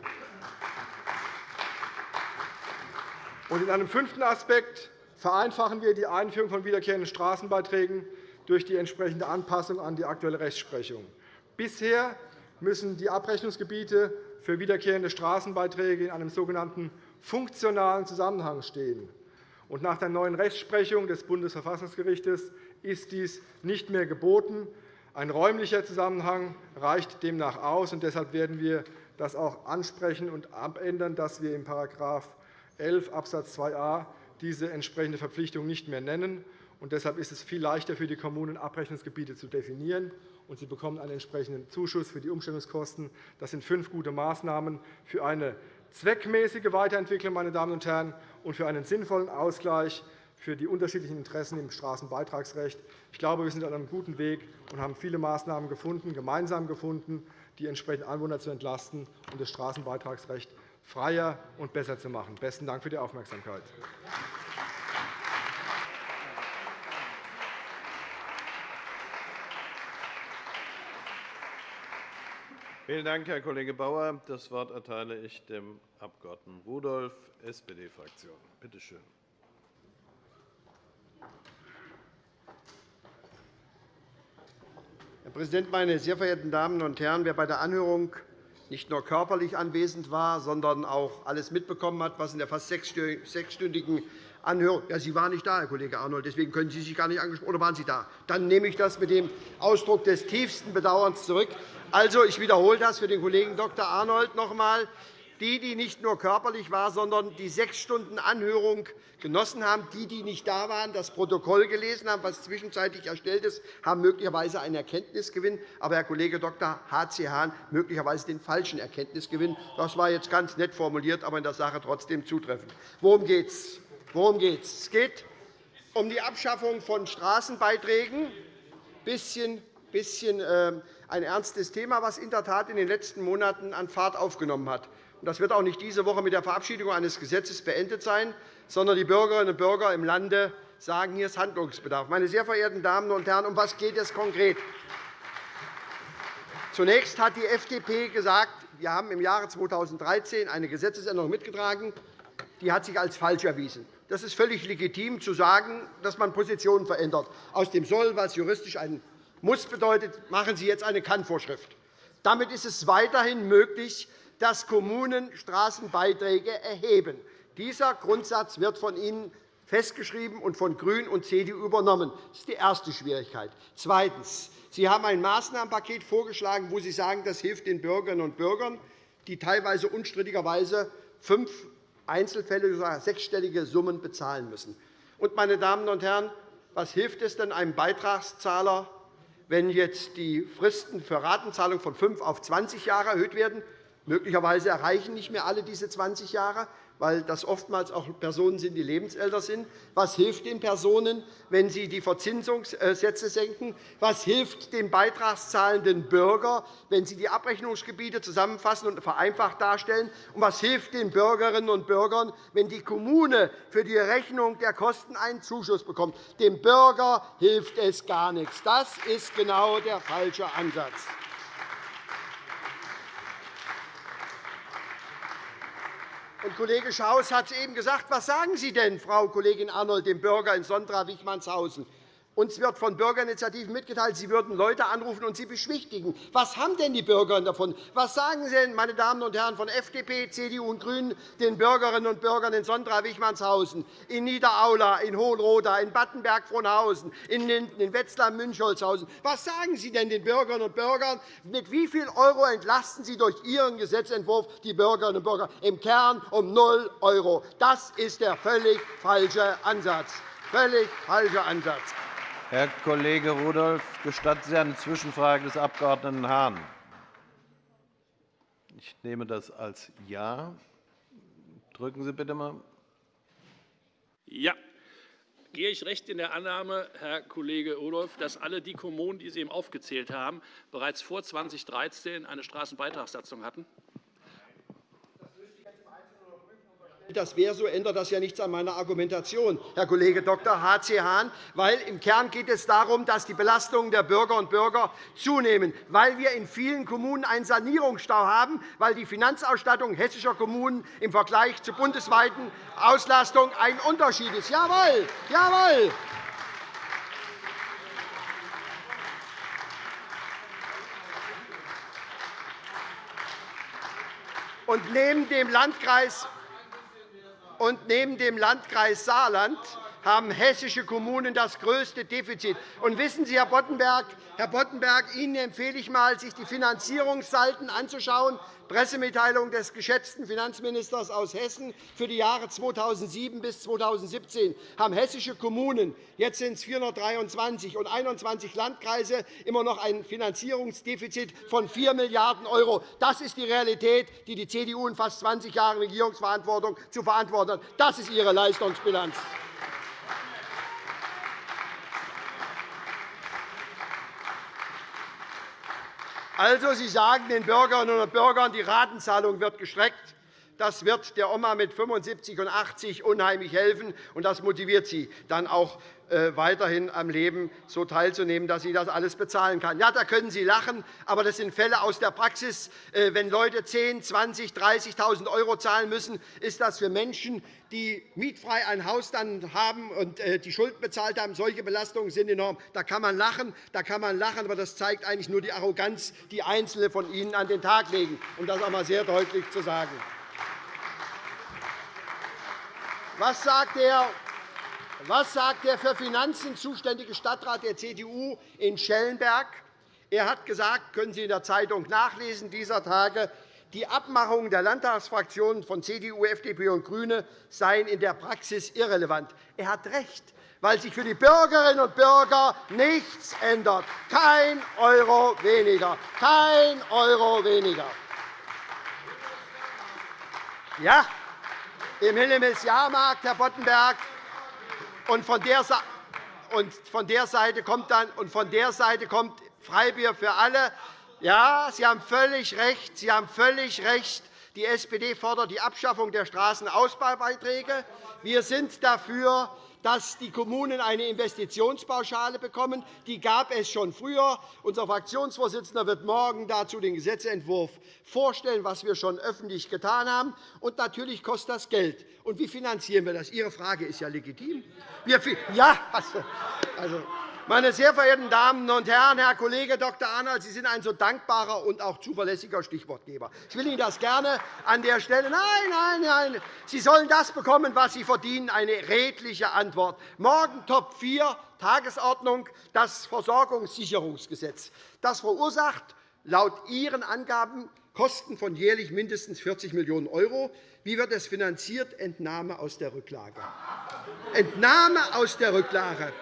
In einem fünften Aspekt vereinfachen wir die Einführung von wiederkehrenden Straßenbeiträgen durch die entsprechende Anpassung an die aktuelle Rechtsprechung. Bisher müssen die Abrechnungsgebiete für wiederkehrende Straßenbeiträge in einem sogenannten funktionalen Zusammenhang stehen. nach der neuen Rechtsprechung des Bundesverfassungsgerichts ist dies nicht mehr geboten. Ein räumlicher Zusammenhang reicht demnach aus. deshalb werden wir das auch ansprechen und abändern, dass wir in § 11 Abs. 2a diese entsprechende Verpflichtung nicht mehr nennen. deshalb ist es viel leichter für die Kommunen, Abrechnungsgebiete zu definieren und sie bekommen einen entsprechenden Zuschuss für die Umstellungskosten. Das sind fünf gute Maßnahmen für eine zweckmäßige Weiterentwicklung meine Damen und Herren, und für einen sinnvollen Ausgleich für die unterschiedlichen Interessen im Straßenbeitragsrecht. Ich glaube, wir sind auf einem guten Weg und haben viele Maßnahmen gefunden, gemeinsam gefunden, die entsprechend Anwohner zu entlasten und das Straßenbeitragsrecht freier und besser zu machen. Besten Dank für die Aufmerksamkeit. Vielen Dank, Herr Kollege Bauer. Das Wort erteile ich dem Abg. Rudolph, SPD-Fraktion. Bitte schön. Herr Präsident, meine sehr verehrten Damen und Herren! Wer bei der Anhörung nicht nur körperlich anwesend war, sondern auch alles mitbekommen hat, was in der fast sechsstündigen Anhörung ja, Sie waren nicht da, Herr Kollege Arnold, deswegen können Sie sich gar nicht angesprochen oder waren Sie da? Dann nehme ich das mit dem Ausdruck des tiefsten Bedauerns zurück. Also, ich wiederhole das für den Kollegen Dr. Arnold noch einmal die, die nicht nur körperlich waren, sondern die sechs Stunden Anhörung genossen haben, die, die nicht da waren, das Protokoll gelesen haben, was zwischenzeitlich erstellt ist, haben möglicherweise einen Erkenntnisgewinn, aber Herr Kollege Dr. H.C. Hahn möglicherweise den falschen Erkenntnisgewinn. Das war jetzt ganz nett formuliert, aber in der Sache trotzdem zutreffend. Worum geht es? Worum geht es? Geht um die Abschaffung von Straßenbeiträgen. Ein bisschen, bisschen äh, ein ernstes Thema, das in der Tat in den letzten Monaten an Fahrt aufgenommen hat. Das wird auch nicht diese Woche mit der Verabschiedung eines Gesetzes beendet sein, sondern die Bürgerinnen und Bürger im Lande sagen, hier ist Handlungsbedarf. Meine sehr verehrten Damen und Herren, um was geht es konkret? Zunächst hat die FDP gesagt, wir haben im Jahre 2013 eine Gesetzesänderung mitgetragen, die hat sich als falsch erwiesen. Das ist völlig legitim, zu sagen, dass man Positionen verändert. Aus dem Soll, was juristisch ein Muss bedeutet, machen Sie jetzt eine Kann-Vorschrift. Damit ist es weiterhin möglich, dass Kommunen Straßenbeiträge erheben. Dieser Grundsatz wird von Ihnen festgeschrieben und von GRÜNEN und CDU übernommen. Das ist die erste Schwierigkeit. Zweitens. Sie haben ein Maßnahmenpaket vorgeschlagen, wo Sie sagen, das hilft den Bürgerinnen und Bürgern, die teilweise unstrittigerweise fünf Einzelfälle, sogar sechsstellige Summen bezahlen müssen. Und, meine Damen und Herren, was hilft es denn einem Beitragszahler, wenn jetzt die Fristen für Ratenzahlung von fünf auf 20 Jahre erhöht werden? Möglicherweise erreichen nicht mehr alle diese 20 Jahre weil das oftmals auch Personen sind, die lebensälter sind. Was hilft den Personen, wenn Sie die Verzinsungssätze senken? Was hilft dem beitragszahlenden Bürger, wenn Sie die Abrechnungsgebiete zusammenfassen und vereinfacht darstellen? Und was hilft den Bürgerinnen und Bürgern, wenn die Kommune für die Rechnung der Kosten einen Zuschuss bekommt? Dem Bürger hilft es gar nichts. Das ist genau der falsche Ansatz. Und Kollege Schaus hat es eben gesagt. Was sagen Sie denn, Frau Kollegin Arnold, dem Bürger in Sondra-Wichmannshausen? Uns wird von Bürgerinitiativen mitgeteilt, Sie würden Leute anrufen und sie beschwichtigen. Was haben denn die Bürger davon? Was sagen Sie denn, meine Damen und Herren von FDP, CDU und GRÜNEN, den Bürgerinnen und Bürgern in Sondra-Wichmannshausen, in Niederaula, in Hohenroda, in Battenberg-Frohnhausen, in Wetzlar-Münchholzhausen? Was sagen Sie denn den Bürgerinnen und Bürgern? Mit wie viel € entlasten Sie durch Ihren Gesetzentwurf die Bürgerinnen und Bürger? Im Kern um 0 €. Das ist der völlig falsche Ansatz. Völlig falscher Ansatz. Herr Kollege Rudolph, gestatten Sie eine Zwischenfrage des Abg. Hahn? Ich nehme das als Ja. Drücken Sie bitte einmal. Ja. Gehe ich recht in der Annahme, Herr Kollege Rudolph, dass alle die Kommunen, die Sie eben aufgezählt haben, bereits vor 2013 eine Straßenbeitragssatzung hatten? Das wäre so, ändert das ja nichts an meiner Argumentation, Herr Kollege Dr. H.C. Hahn, weil im Kern geht es darum, dass die Belastungen der Bürger und Bürger zunehmen, weil wir in vielen Kommunen einen Sanierungsstau haben, weil die Finanzausstattung hessischer Kommunen im Vergleich zur bundesweiten Auslastung ein Unterschied ist. Jawohl, jawohl. Und neben dem Landkreis und neben dem Landkreis Saarland haben hessische Kommunen das größte Defizit. Und wissen Sie, Herr Boddenberg, Herr Boddenberg, Ihnen empfehle ich einmal, sich die Finanzierungssalden anzuschauen. Pressemitteilung des geschätzten Finanzministers aus Hessen für die Jahre 2007 bis 2017 haben hessische Kommunen, jetzt sind es 423 und 21 Landkreise, immer noch ein Finanzierungsdefizit von 4 Milliarden €. Das ist die Realität, die die CDU in fast 20 Jahren Regierungsverantwortung zu verantworten hat. Das ist Ihre Leistungsbilanz. Also, Sie sagen den Bürgerinnen und Bürgern, die Ratenzahlung wird gestreckt. Das wird der Oma mit 75 und 80 unheimlich helfen, und das motiviert sie dann auch weiterhin am Leben so teilzunehmen, dass sie das alles bezahlen kann. Ja, da können Sie lachen, aber das sind Fälle aus der Praxis. Äh, wenn Leute 10, 20, 30.000 € zahlen müssen, ist das für Menschen, die mietfrei ein Haus dann haben und äh, die Schulden bezahlt haben. Solche Belastungen sind enorm. Da kann man lachen, da kann man lachen, aber das zeigt eigentlich nur die Arroganz, die Einzelne von Ihnen an den Tag legen, um das einmal sehr deutlich zu sagen. Was sagt der was sagt der für Finanzen zuständige Stadtrat der CDU in Schellenberg? Er hat gesagt, können Sie in der Zeitung nachlesen dieser Tage, die Abmachungen der Landtagsfraktionen von CDU, FDP und GRÜNE seien in der Praxis irrelevant. Er hat recht, weil sich für die Bürgerinnen und Bürger nichts ändert. Kein Euro weniger. Kein Euro weniger. Ja, im Hillemis Jahrmarkt, Herr Boddenberg, von der, und von der Seite kommt dann und von der Seite kommt Freibier für alle. Ja, Sie haben völlig recht. Sie haben völlig recht. Die SPD fordert die Abschaffung der Straßenausbaubeiträge. Wir sind dafür, dass die Kommunen eine Investitionspauschale bekommen. Die gab es schon früher. Unser Fraktionsvorsitzender wird morgen dazu den Gesetzentwurf vorstellen, was wir schon öffentlich getan haben. Und natürlich kostet das Geld. Und wie finanzieren wir das? Ihre Frage ist ja legitim. Wir, ja, also, meine sehr verehrten Damen und Herren, Herr Kollege Dr. Arnold, Sie sind ein so dankbarer und auch zuverlässiger Stichwortgeber. Ich will Ihnen das gerne an der Stelle. Nein, nein, nein. Sie sollen das bekommen, was Sie verdienen, eine redliche Antwort. Morgen Top 4 Tagesordnung das Versorgungssicherungsgesetz. Das verursacht laut Ihren Angaben Kosten von jährlich mindestens 40 Millionen €. Wie wird es finanziert? Entnahme aus der Rücklage. Entnahme aus der Rücklage.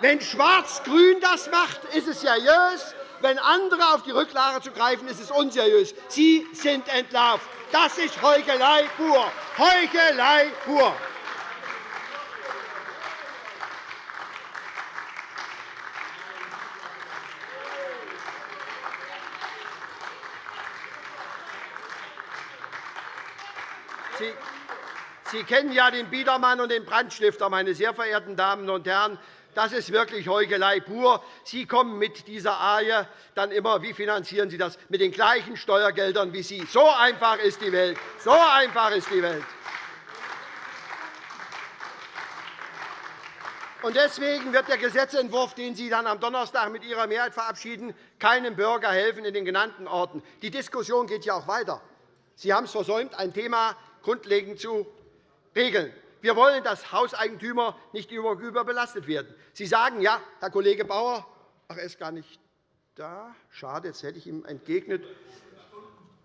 Wenn Schwarz-Grün das macht, ist es seriös. Wenn andere auf die Rücklage zugreifen, ist es unseriös. Sie sind entlarvt. Das ist Heuchelei pur. Heuchelei pur. Sie kennen ja den Biedermann und den Brandstifter, meine sehr verehrten Damen und Herren. Das ist wirklich Heuchelei pur. Sie kommen mit dieser Arie dann immer, wie finanzieren Sie das? Mit den gleichen Steuergeldern wie Sie. So einfach ist die Welt. So einfach ist die Welt. Deswegen wird der Gesetzentwurf, den Sie dann am Donnerstag mit Ihrer Mehrheit verabschieden, keinem Bürger helfen in den genannten Orten. Die Diskussion geht ja auch weiter. Sie haben es versäumt, ein Thema grundlegend zu regeln. Wir wollen, dass Hauseigentümer nicht über belastet werden. Sie sagen, ja, Herr Kollege Bauer, ach, er ist gar nicht da. Schade, jetzt hätte ich ihm entgegnet.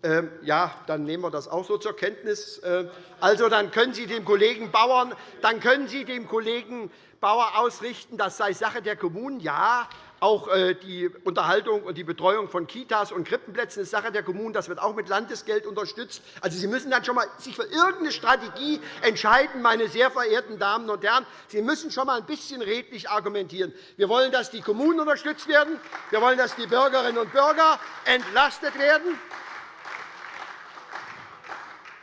Ähm, ja, dann nehmen wir das auch so zur Kenntnis. Ähm, also, dann können Sie dem Kollegen Bauern, dann können Sie dem Kollegen Bauer ausrichten, das sei Sache der Kommunen. Ja, auch äh, die Unterhaltung und die Betreuung von Kitas und Krippenplätzen ist Sache der Kommunen. Das wird auch mit Landesgeld unterstützt. Also, Sie müssen dann schon einmal sich für irgendeine Strategie entscheiden, meine sehr verehrten Damen und Herren. Sie müssen schon einmal ein bisschen redlich argumentieren. Wir wollen, dass die Kommunen unterstützt werden. Wir wollen, dass die Bürgerinnen und Bürger entlastet werden.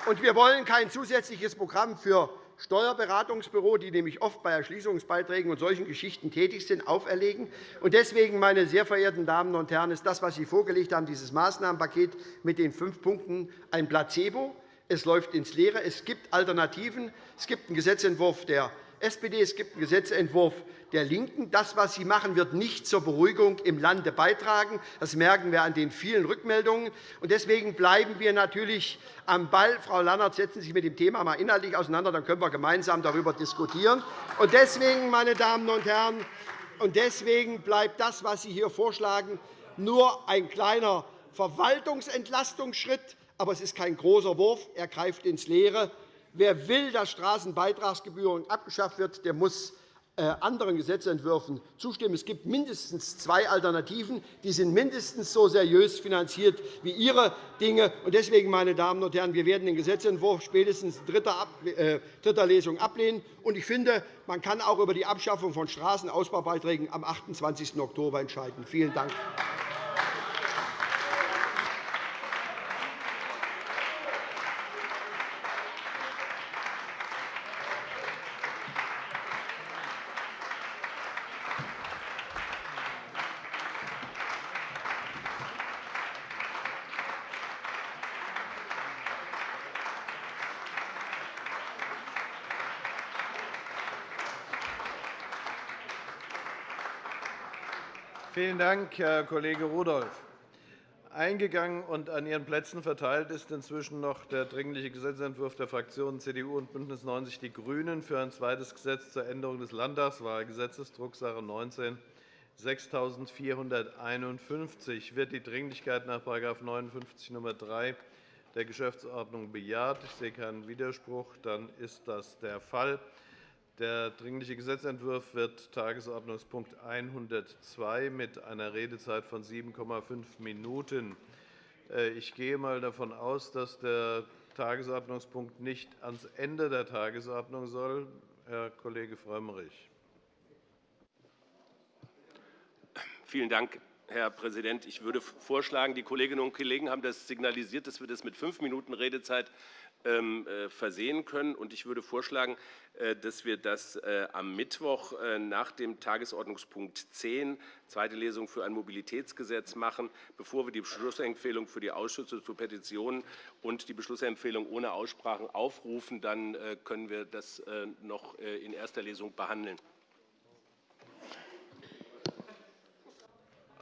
Und wir wollen kein zusätzliches Programm für Steuerberatungsbüro, die nämlich oft bei Erschließungsbeiträgen und solchen Geschichten tätig sind, auferlegen. Deswegen, meine sehr verehrten Damen und Herren, ist das, was Sie vorgelegt haben, dieses Maßnahmenpaket mit den fünf Punkten, ein Placebo. Es läuft ins Leere. Es gibt Alternativen. Es gibt einen Gesetzentwurf der SPD, es gibt einen Gesetzentwurf der LINKEN. Das, was Sie machen, wird nicht zur Beruhigung im Lande beitragen. Das merken wir an den vielen Rückmeldungen. Deswegen bleiben wir natürlich am Ball. Frau Lannert, setzen Sie sich mit dem Thema einmal inhaltlich auseinander, dann können wir gemeinsam darüber diskutieren. Deswegen, meine Damen und Herren, und deswegen bleibt das, was Sie hier vorschlagen, nur ein kleiner Verwaltungsentlastungsschritt. Aber es ist kein großer Wurf. Er greift ins Leere. Wer will, dass Straßenbeitragsgebühren abgeschafft wird, der muss äh, anderen Gesetzentwürfen zustimmen. Es gibt mindestens zwei Alternativen. Die sind mindestens so seriös finanziert wie Ihre Dinge. Deswegen, meine Damen und Herren, wir werden den Gesetzentwurf spätestens in dritter äh, Lesung ablehnen. Ich finde, man kann auch über die Abschaffung von Straßenausbaubeiträgen am 28. Oktober entscheiden. Vielen Dank. Vielen Dank, Herr Kollege Rudolph. Eingegangen und an Ihren Plätzen verteilt ist inzwischen noch der Dringliche Gesetzentwurf der Fraktionen CDU und BÜNDNIS 90 die GRÜNEN für ein zweites Gesetz zur Änderung des Landtagswahlgesetzes, Drucksache 19 6451. Wird die Dringlichkeit nach § 59 Nr. 3 der Geschäftsordnung bejaht? Ich sehe keinen Widerspruch. Dann ist das der Fall. Der Dringliche Gesetzentwurf wird Tagesordnungspunkt 102 mit einer Redezeit von 7,5 Minuten. Äh, ich gehe einmal davon aus, dass der Tagesordnungspunkt nicht ans Ende der Tagesordnung soll. Herr Kollege Frömmrich. Vielen Dank, Herr Präsident. Ich würde vorschlagen, die Kolleginnen und Kollegen haben das signalisiert, dass wir das mit fünf Minuten Redezeit versehen können. Ich würde vorschlagen, äh, dass wir das äh, am Mittwoch nach dem Tagesordnungspunkt 10, zweite Lesung für ein Mobilitätsgesetz, machen, bevor wir die Beschlussempfehlung für die Ausschüsse zu Petitionen und die Beschlussempfehlung ohne Aussprachen aufrufen. Dann können wir das noch in erster Lesung behandeln.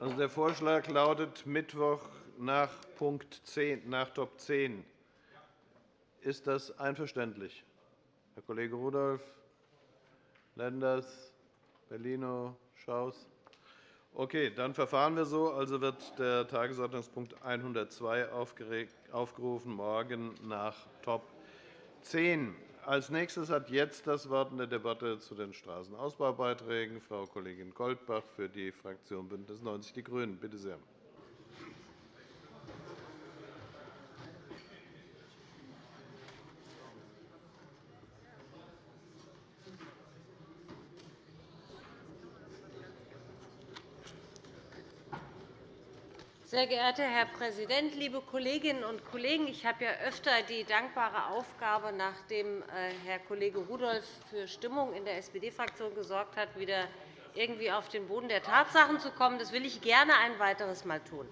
Also der Vorschlag lautet Mittwoch nach Punkt 10, nach Top 10. Ist das einverständlich? Herr Kollege Rudolph, Lenders, Bellino, Schaus? Okay, dann verfahren wir so. Also wird der Tagesordnungspunkt 102 aufgerufen, morgen nach Top 10. Als nächstes hat jetzt das Wort in der Debatte zu den Straßenausbaubeiträgen Frau Kollegin Goldbach für die Fraktion BÜNDNIS 90 die GRÜNEN. Bitte sehr. Sehr geehrter Herr Präsident, liebe Kolleginnen und Kollegen! Ich habe ja öfter die dankbare Aufgabe, nachdem äh, Herr Kollege Rudolph für Stimmung in der SPD-Fraktion gesorgt hat, wieder irgendwie auf den Boden der Tatsachen zu kommen. Das will ich gerne ein weiteres Mal tun.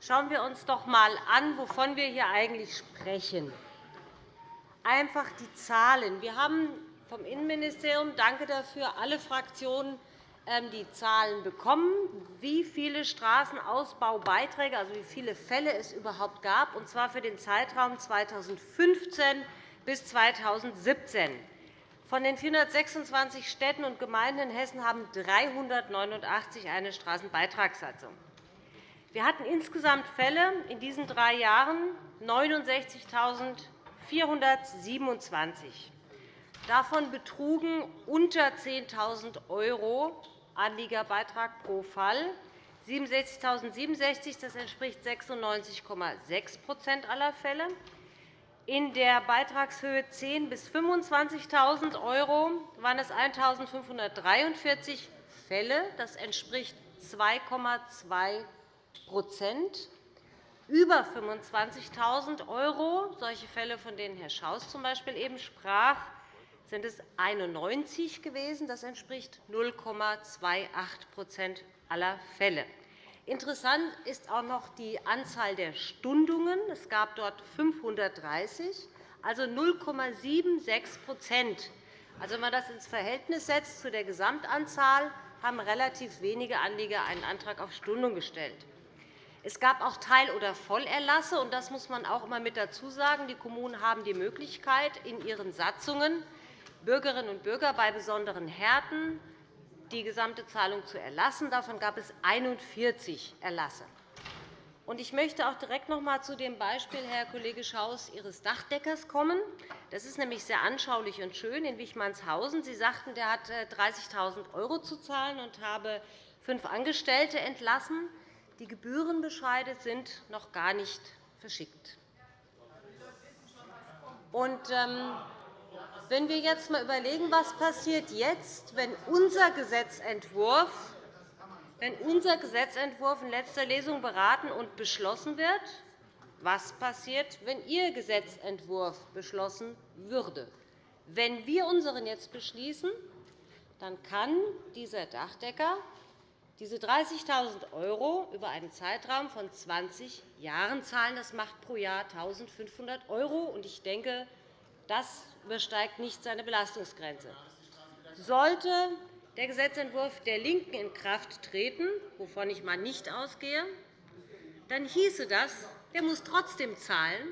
Schauen wir uns doch einmal an, wovon wir hier eigentlich sprechen. Einfach die Zahlen. Wir haben vom Innenministerium, danke dafür, alle Fraktionen die Zahlen bekommen, wie viele Straßenausbaubeiträge, also wie viele Fälle es überhaupt gab, und zwar für den Zeitraum 2015 bis 2017. Von den 426 Städten und Gemeinden in Hessen haben 389 eine Straßenbeitragssatzung. Wir hatten insgesamt Fälle in diesen drei Jahren 69.427. Davon betrugen unter 10.000 € Anliegerbeitrag pro Fall 67.067. Das entspricht 96,6% aller Fälle. In der Beitragshöhe 10.000 bis 25.000 € waren es 1.543 Fälle. Das entspricht 2,2% Über 25.000 €, solche Fälle, von denen Herr Schaus z. B. eben sprach, sind es 91 gewesen. Das entspricht 0,28% aller Fälle. Interessant ist auch noch die Anzahl der Stundungen. Es gab dort 530, also 0,76% Also, Wenn man das ins Verhältnis setzt zu der Gesamtanzahl, haben relativ wenige Anlieger einen Antrag auf Stundung gestellt. Es gab auch Teil- oder Vollerlasse. und Das muss man auch immer mit dazu sagen. Die Kommunen haben die Möglichkeit, in ihren Satzungen Bürgerinnen und Bürger bei besonderen Härten die gesamte Zahlung zu erlassen. Davon gab es 41 Erlasse. Ich möchte auch direkt noch einmal zu dem Beispiel, Herr Kollege Schaus, Ihres Dachdeckers kommen. Das ist nämlich sehr anschaulich und schön in Wichmannshausen. Sie sagten, der hat 30.000 äh, € zu zahlen und habe fünf Angestellte entlassen. Die Gebührenbescheide sind noch gar nicht verschickt. Und, ähm, wenn wir jetzt einmal überlegen, was passiert jetzt, wenn unser Gesetzentwurf wenn unser Gesetzentwurf in letzter Lesung beraten und beschlossen wird, was passiert, wenn Ihr Gesetzentwurf beschlossen würde. Wenn wir unseren jetzt beschließen, dann kann dieser Dachdecker diese 30.000 € über einen Zeitraum von 20 Jahren zahlen. Das macht pro Jahr 1.500 €. Ich denke, das übersteigt nicht seine Belastungsgrenze. Sollte der Gesetzentwurf der LINKEN in Kraft treten, wovon ich mal nicht ausgehe, dann hieße das, der muss trotzdem zahlen,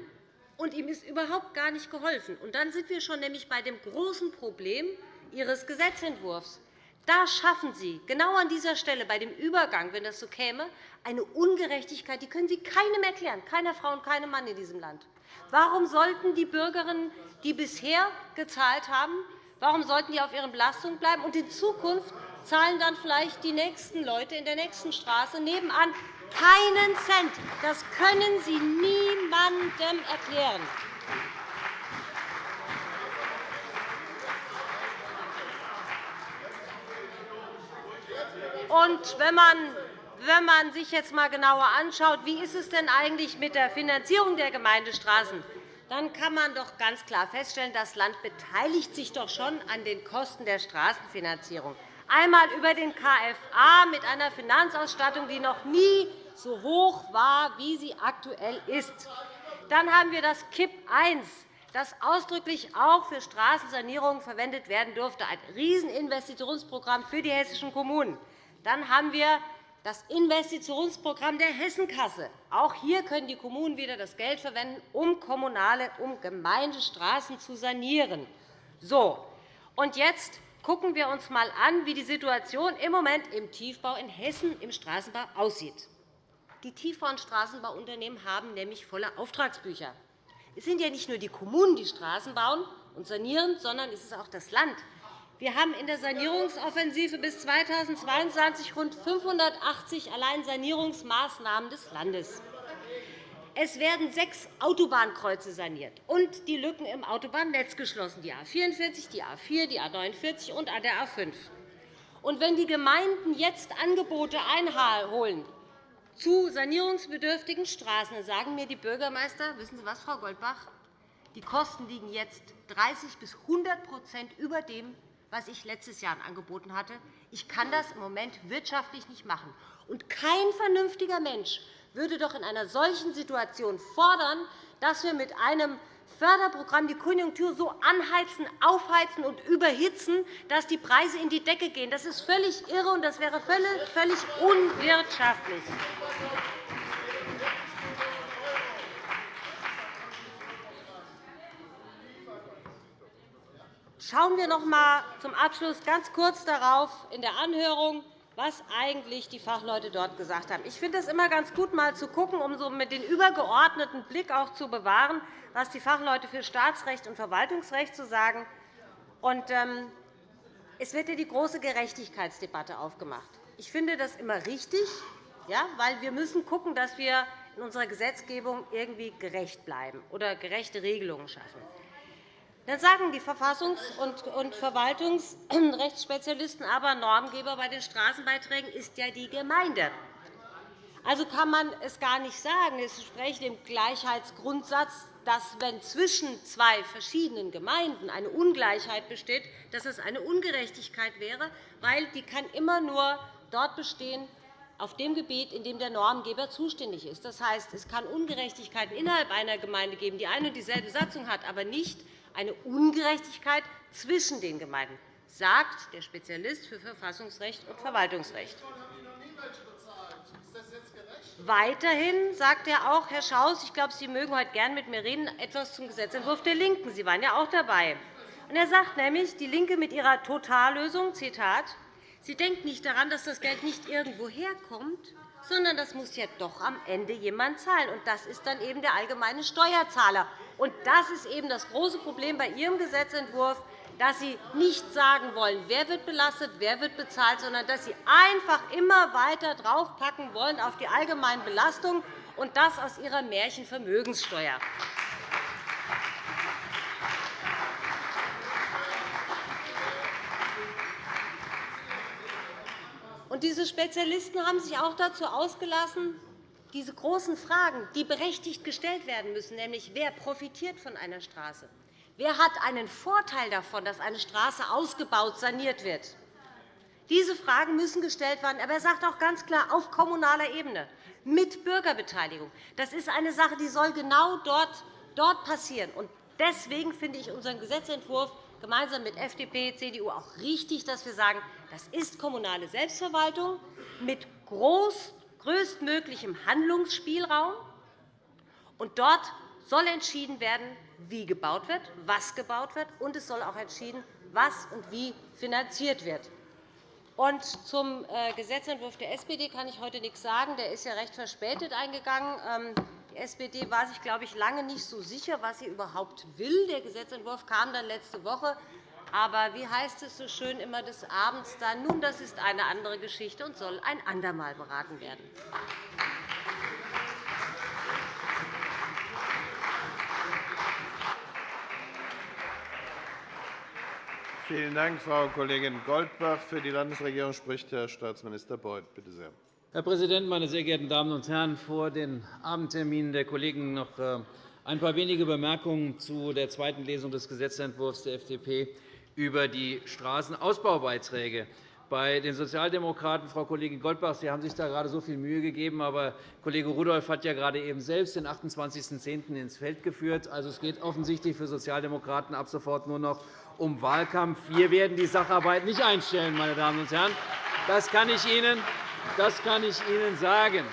und ihm ist überhaupt gar nicht geholfen. Und dann sind wir schon nämlich bei dem großen Problem Ihres Gesetzentwurfs. Da schaffen Sie genau an dieser Stelle bei dem Übergang, wenn das so käme, eine Ungerechtigkeit, die können Sie keinem erklären, keiner Frau und keinem Mann in diesem Land. Warum sollten die Bürgerinnen, die bisher gezahlt haben, warum sollten die auf ihren Belastungen bleiben? Und in Zukunft zahlen dann vielleicht die nächsten Leute in der nächsten Straße nebenan keinen Cent. Das können Sie niemandem erklären. Und wenn man wenn man sich jetzt einmal genauer anschaut, wie ist es denn eigentlich mit der Finanzierung der Gemeindestraßen, dann kann man doch ganz klar feststellen, das Land beteiligt sich doch schon an den Kosten der Straßenfinanzierung. Einmal über den KFA mit einer Finanzausstattung, die noch nie so hoch war, wie sie aktuell ist. Dann haben wir das KIP I, das ausdrücklich auch für Straßensanierungen verwendet werden durfte, ein Rieseninvestitionsprogramm für die hessischen Kommunen. Dann haben wir das Investitionsprogramm der Hessenkasse. Auch hier können die Kommunen wieder das Geld verwenden, um kommunale, um Gemeindestraßen zu sanieren. So, und jetzt schauen wir uns einmal an, wie die Situation im Moment im Tiefbau in Hessen im Straßenbau aussieht. Die Tiefbau- und Straßenbauunternehmen haben nämlich volle Auftragsbücher. Es sind ja nicht nur die Kommunen, die Straßen bauen und sanieren, sondern es ist auch das Land. Wir haben in der Sanierungsoffensive bis 2022 rund 580 allein Sanierungsmaßnahmen des Landes. Es werden sechs Autobahnkreuze saniert und die Lücken im Autobahnnetz geschlossen, die A 44, die A 4, die A 49 und der A 5. Und wenn die Gemeinden jetzt Angebote einholen zu sanierungsbedürftigen Straßen, dann sagen mir die Bürgermeister, wissen Sie was, Frau Goldbach, die Kosten liegen jetzt 30 bis 100% über dem, was ich letztes Jahr angeboten hatte. Ich kann das im Moment wirtschaftlich nicht machen. Und kein vernünftiger Mensch würde doch in einer solchen Situation fordern, dass wir mit einem Förderprogramm die Konjunktur so anheizen, aufheizen und überhitzen, dass die Preise in die Decke gehen. Das ist völlig irre, und das wäre völlig unwirtschaftlich. Schauen wir noch einmal zum Abschluss ganz kurz darauf in der Anhörung, was eigentlich die Fachleute dort gesagt haben. Ich finde es immer ganz gut, mal zu schauen, um so mit den übergeordneten Blick auch zu bewahren, was die Fachleute für Staatsrecht und Verwaltungsrecht zu sagen. Und, ähm, es wird ja die große Gerechtigkeitsdebatte aufgemacht. Ich finde das immer richtig, ja, weil wir müssen schauen, dass wir in unserer Gesetzgebung irgendwie gerecht bleiben oder gerechte Regelungen schaffen. Dann sagen die Verfassungs- und Verwaltungsrechtsspezialisten aber, Normgeber bei den Straßenbeiträgen ist ja die Gemeinde. Also kann man es gar nicht sagen. Es entspricht dem Gleichheitsgrundsatz, dass, wenn zwischen zwei verschiedenen Gemeinden eine Ungleichheit besteht, dass es eine Ungerechtigkeit wäre, weil die kann immer nur dort bestehen, auf dem Gebiet, in dem der Normgeber zuständig ist. Das heißt, es kann Ungerechtigkeiten innerhalb einer Gemeinde geben, die eine und dieselbe Satzung hat, aber nicht eine Ungerechtigkeit zwischen den Gemeinden, sagt der Spezialist für Verfassungsrecht und Verwaltungsrecht. Weiterhin sagt er auch, Herr Schaus, ich glaube, Sie mögen heute gern mit mir reden, etwas zum Gesetzentwurf der LINKEN. Sie waren ja auch dabei. Er sagt nämlich, DIE LINKE mit ihrer Totallösung, Zitat, Sie denkt nicht daran, dass das Geld nicht irgendwo herkommt, sondern das muss ja doch am Ende jemand zahlen. Und das ist dann eben der allgemeine Steuerzahler. Und das ist eben das große Problem bei Ihrem Gesetzentwurf, dass Sie nicht sagen wollen, wer wird belastet, wer wird bezahlt, sondern dass Sie einfach immer weiter draufpacken wollen auf die allgemeinen Belastungen, und das aus Ihrer Märchenvermögenssteuer. Diese Spezialisten haben sich auch dazu ausgelassen, diese großen Fragen, die berechtigt gestellt werden müssen, nämlich wer profitiert von einer Straße, wer hat einen Vorteil davon, dass eine Straße ausgebaut, saniert wird. Diese Fragen müssen gestellt werden. Aber er sagt auch ganz klar, auf kommunaler Ebene, mit Bürgerbeteiligung. Das ist eine Sache, die soll genau dort, dort passieren. Und Deswegen finde ich unseren Gesetzentwurf gemeinsam mit FDP, und CDU auch richtig, dass wir sagen, das ist kommunale Selbstverwaltung mit größtmöglichem Handlungsspielraum. Und dort soll entschieden werden, wie gebaut wird, was gebaut wird, und es soll auch entschieden, was und wie finanziert wird. Und zum äh, Gesetzentwurf der SPD kann ich heute nichts sagen. Der ist ja recht verspätet eingegangen. SPD war sich, glaube ich, lange nicht so sicher, was sie überhaupt will. Der Gesetzentwurf kam dann letzte Woche. Aber wie heißt es so schön immer des Abends dann? Nun, das ist eine andere Geschichte und soll ein andermal beraten werden. Vielen Dank, Frau Kollegin Goldbach. Für die Landesregierung spricht Herr Staatsminister Beuth. Bitte sehr. Herr Präsident, meine sehr geehrten Damen und Herren! Vor den Abendterminen der Kollegen noch äh, ein paar wenige Bemerkungen zu der zweiten Lesung des Gesetzentwurfs der FDP über die Straßenausbaubeiträge. Bei den Sozialdemokraten, Frau Kollegin Goldbach, Sie haben sich da gerade so viel Mühe gegeben, aber Kollege Rudolph hat ja gerade eben selbst den 28.10. ins Feld geführt. Also, es geht offensichtlich für Sozialdemokraten ab sofort nur noch um Wahlkampf. Wir werden die Sacharbeit nicht einstellen, meine Damen und Herren. Das kann ich Ihnen, das kann ich Ihnen sagen.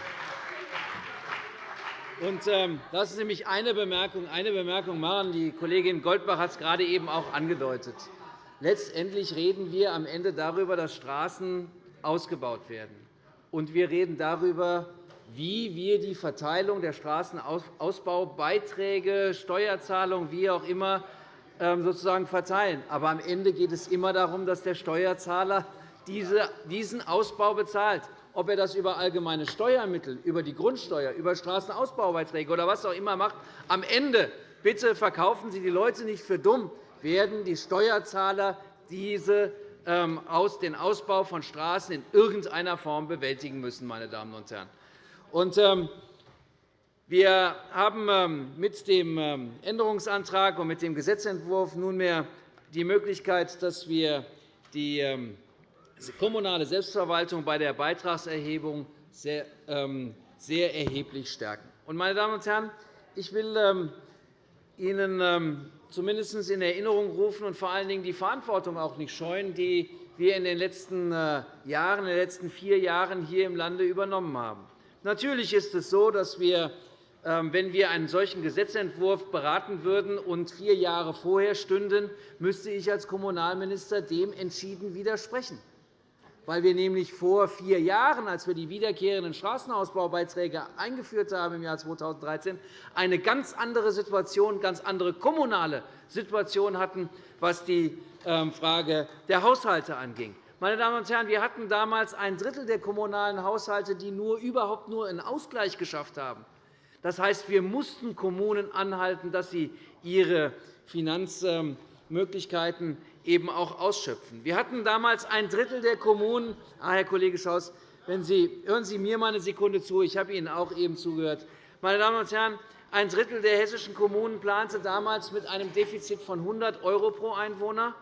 Und, ähm, lassen Sie mich eine Bemerkung, eine Bemerkung machen. Die Kollegin Goldbach hat es gerade eben auch angedeutet. Letztendlich reden wir am Ende darüber, dass Straßen ausgebaut werden. Und wir reden darüber, wie wir die Verteilung der Straßenausbaubeiträge, Steuerzahlungen, wie auch immer, ähm, sozusagen verteilen. Aber am Ende geht es immer darum, dass der Steuerzahler diesen Ausbau bezahlt. Ob er das über allgemeine Steuermittel, über die Grundsteuer, über Straßenausbaubeiträge oder was auch immer macht, am Ende bitte verkaufen Sie die Leute nicht für dumm, werden die Steuerzahler diese, ähm, den Ausbau von Straßen in irgendeiner Form bewältigen müssen. Meine Damen und Herren. Und, ähm, wir haben ähm, mit dem Änderungsantrag und mit dem Gesetzentwurf nunmehr die Möglichkeit, dass wir die ähm, kommunale Selbstverwaltung bei der Beitragserhebung sehr, sehr erheblich stärken. Meine Damen und Herren, ich will Ihnen zumindest in Erinnerung rufen und vor allen Dingen die Verantwortung auch nicht scheuen, die wir in den letzten äh, Jahren, in den letzten vier Jahren hier im Lande übernommen haben. Natürlich ist es so, dass wir ähm, wenn wir einen solchen Gesetzentwurf beraten würden und vier Jahre vorher stünden, müsste ich als Kommunalminister dem entschieden widersprechen, weil wir nämlich vor vier Jahren, als wir die wiederkehrenden Straßenausbaubeiträge eingeführt haben im Jahr 2013, eine ganz andere Situation, ganz andere kommunale Situation hatten, was die ähm, Frage der Haushalte anging. Meine Damen und Herren, wir hatten damals ein Drittel der kommunalen Haushalte, die nur überhaupt nur einen Ausgleich geschafft haben. Das heißt, wir mussten Kommunen anhalten, dass sie ihre Finanzmöglichkeiten eben auch ausschöpfen. Wir hatten damals ein Drittel der Kommunen. Ah, Herr Kollege Schaus, wenn Sie, hören Sie mir mal eine Sekunde zu. Ich habe Ihnen auch eben zugehört. Meine Damen und Herren, ein Drittel der hessischen Kommunen plante damals mit einem Defizit von 100 € pro Einwohner,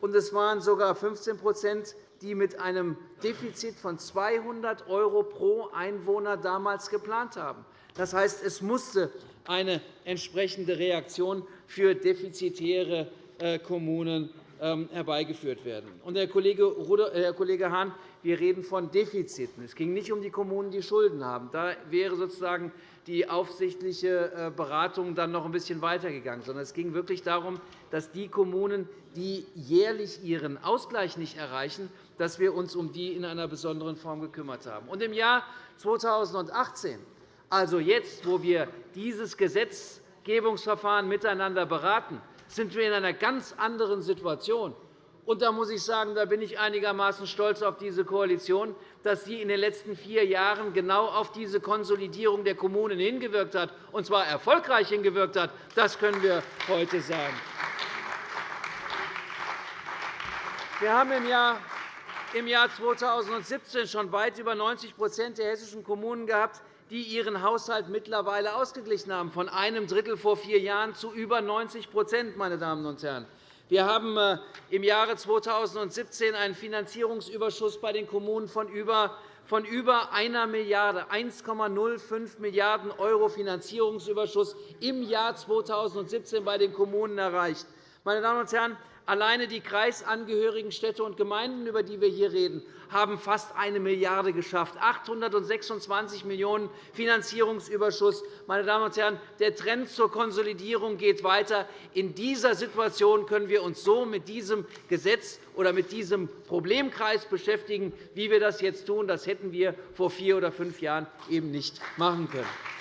und es waren sogar 15% die mit einem Defizit von 200 € pro Einwohner damals geplant haben. Das heißt, es musste eine entsprechende Reaktion für defizitäre äh, Kommunen herbeigeführt werden. Herr Kollege Hahn, wir reden von Defiziten. Es ging nicht um die Kommunen, die Schulden haben. Da wäre sozusagen die aufsichtliche äh, Beratung dann noch ein bisschen weitergegangen, sondern es ging wirklich darum, dass die Kommunen, die jährlich ihren Ausgleich nicht erreichen, dass wir uns um die in einer besonderen Form gekümmert haben. Im Jahr 2018 also jetzt, wo wir dieses Gesetzgebungsverfahren miteinander beraten, sind wir in einer ganz anderen Situation. Und da muss ich sagen, da bin ich einigermaßen stolz auf diese Koalition, dass sie in den letzten vier Jahren genau auf diese Konsolidierung der Kommunen hingewirkt hat, und zwar erfolgreich hingewirkt hat. Das können wir heute sagen. Wir haben im Jahr im Jahr 2017 schon weit über 90% der hessischen Kommunen gehabt, die ihren Haushalt mittlerweile ausgeglichen haben, von einem Drittel vor vier Jahren zu über 90 meine Damen und Herren. Wir haben äh, im Jahre 2017 einen Finanzierungsüberschuss bei den Kommunen von über von über einer Milliarde, 1,05 Milliarden € Finanzierungsüberschuss im Jahr 2017 bei den Kommunen erreicht. Meine Damen und Herren, Alleine die kreisangehörigen Städte und Gemeinden, über die wir hier reden, haben fast eine Milliarde geschafft, 826 Millionen € Finanzierungsüberschuss. Meine Damen und Herren, der Trend zur Konsolidierung geht weiter. In dieser Situation können wir uns so mit diesem Gesetz oder mit diesem Problemkreis beschäftigen, wie wir das jetzt tun. Das hätten wir vor vier oder fünf Jahren eben nicht machen können.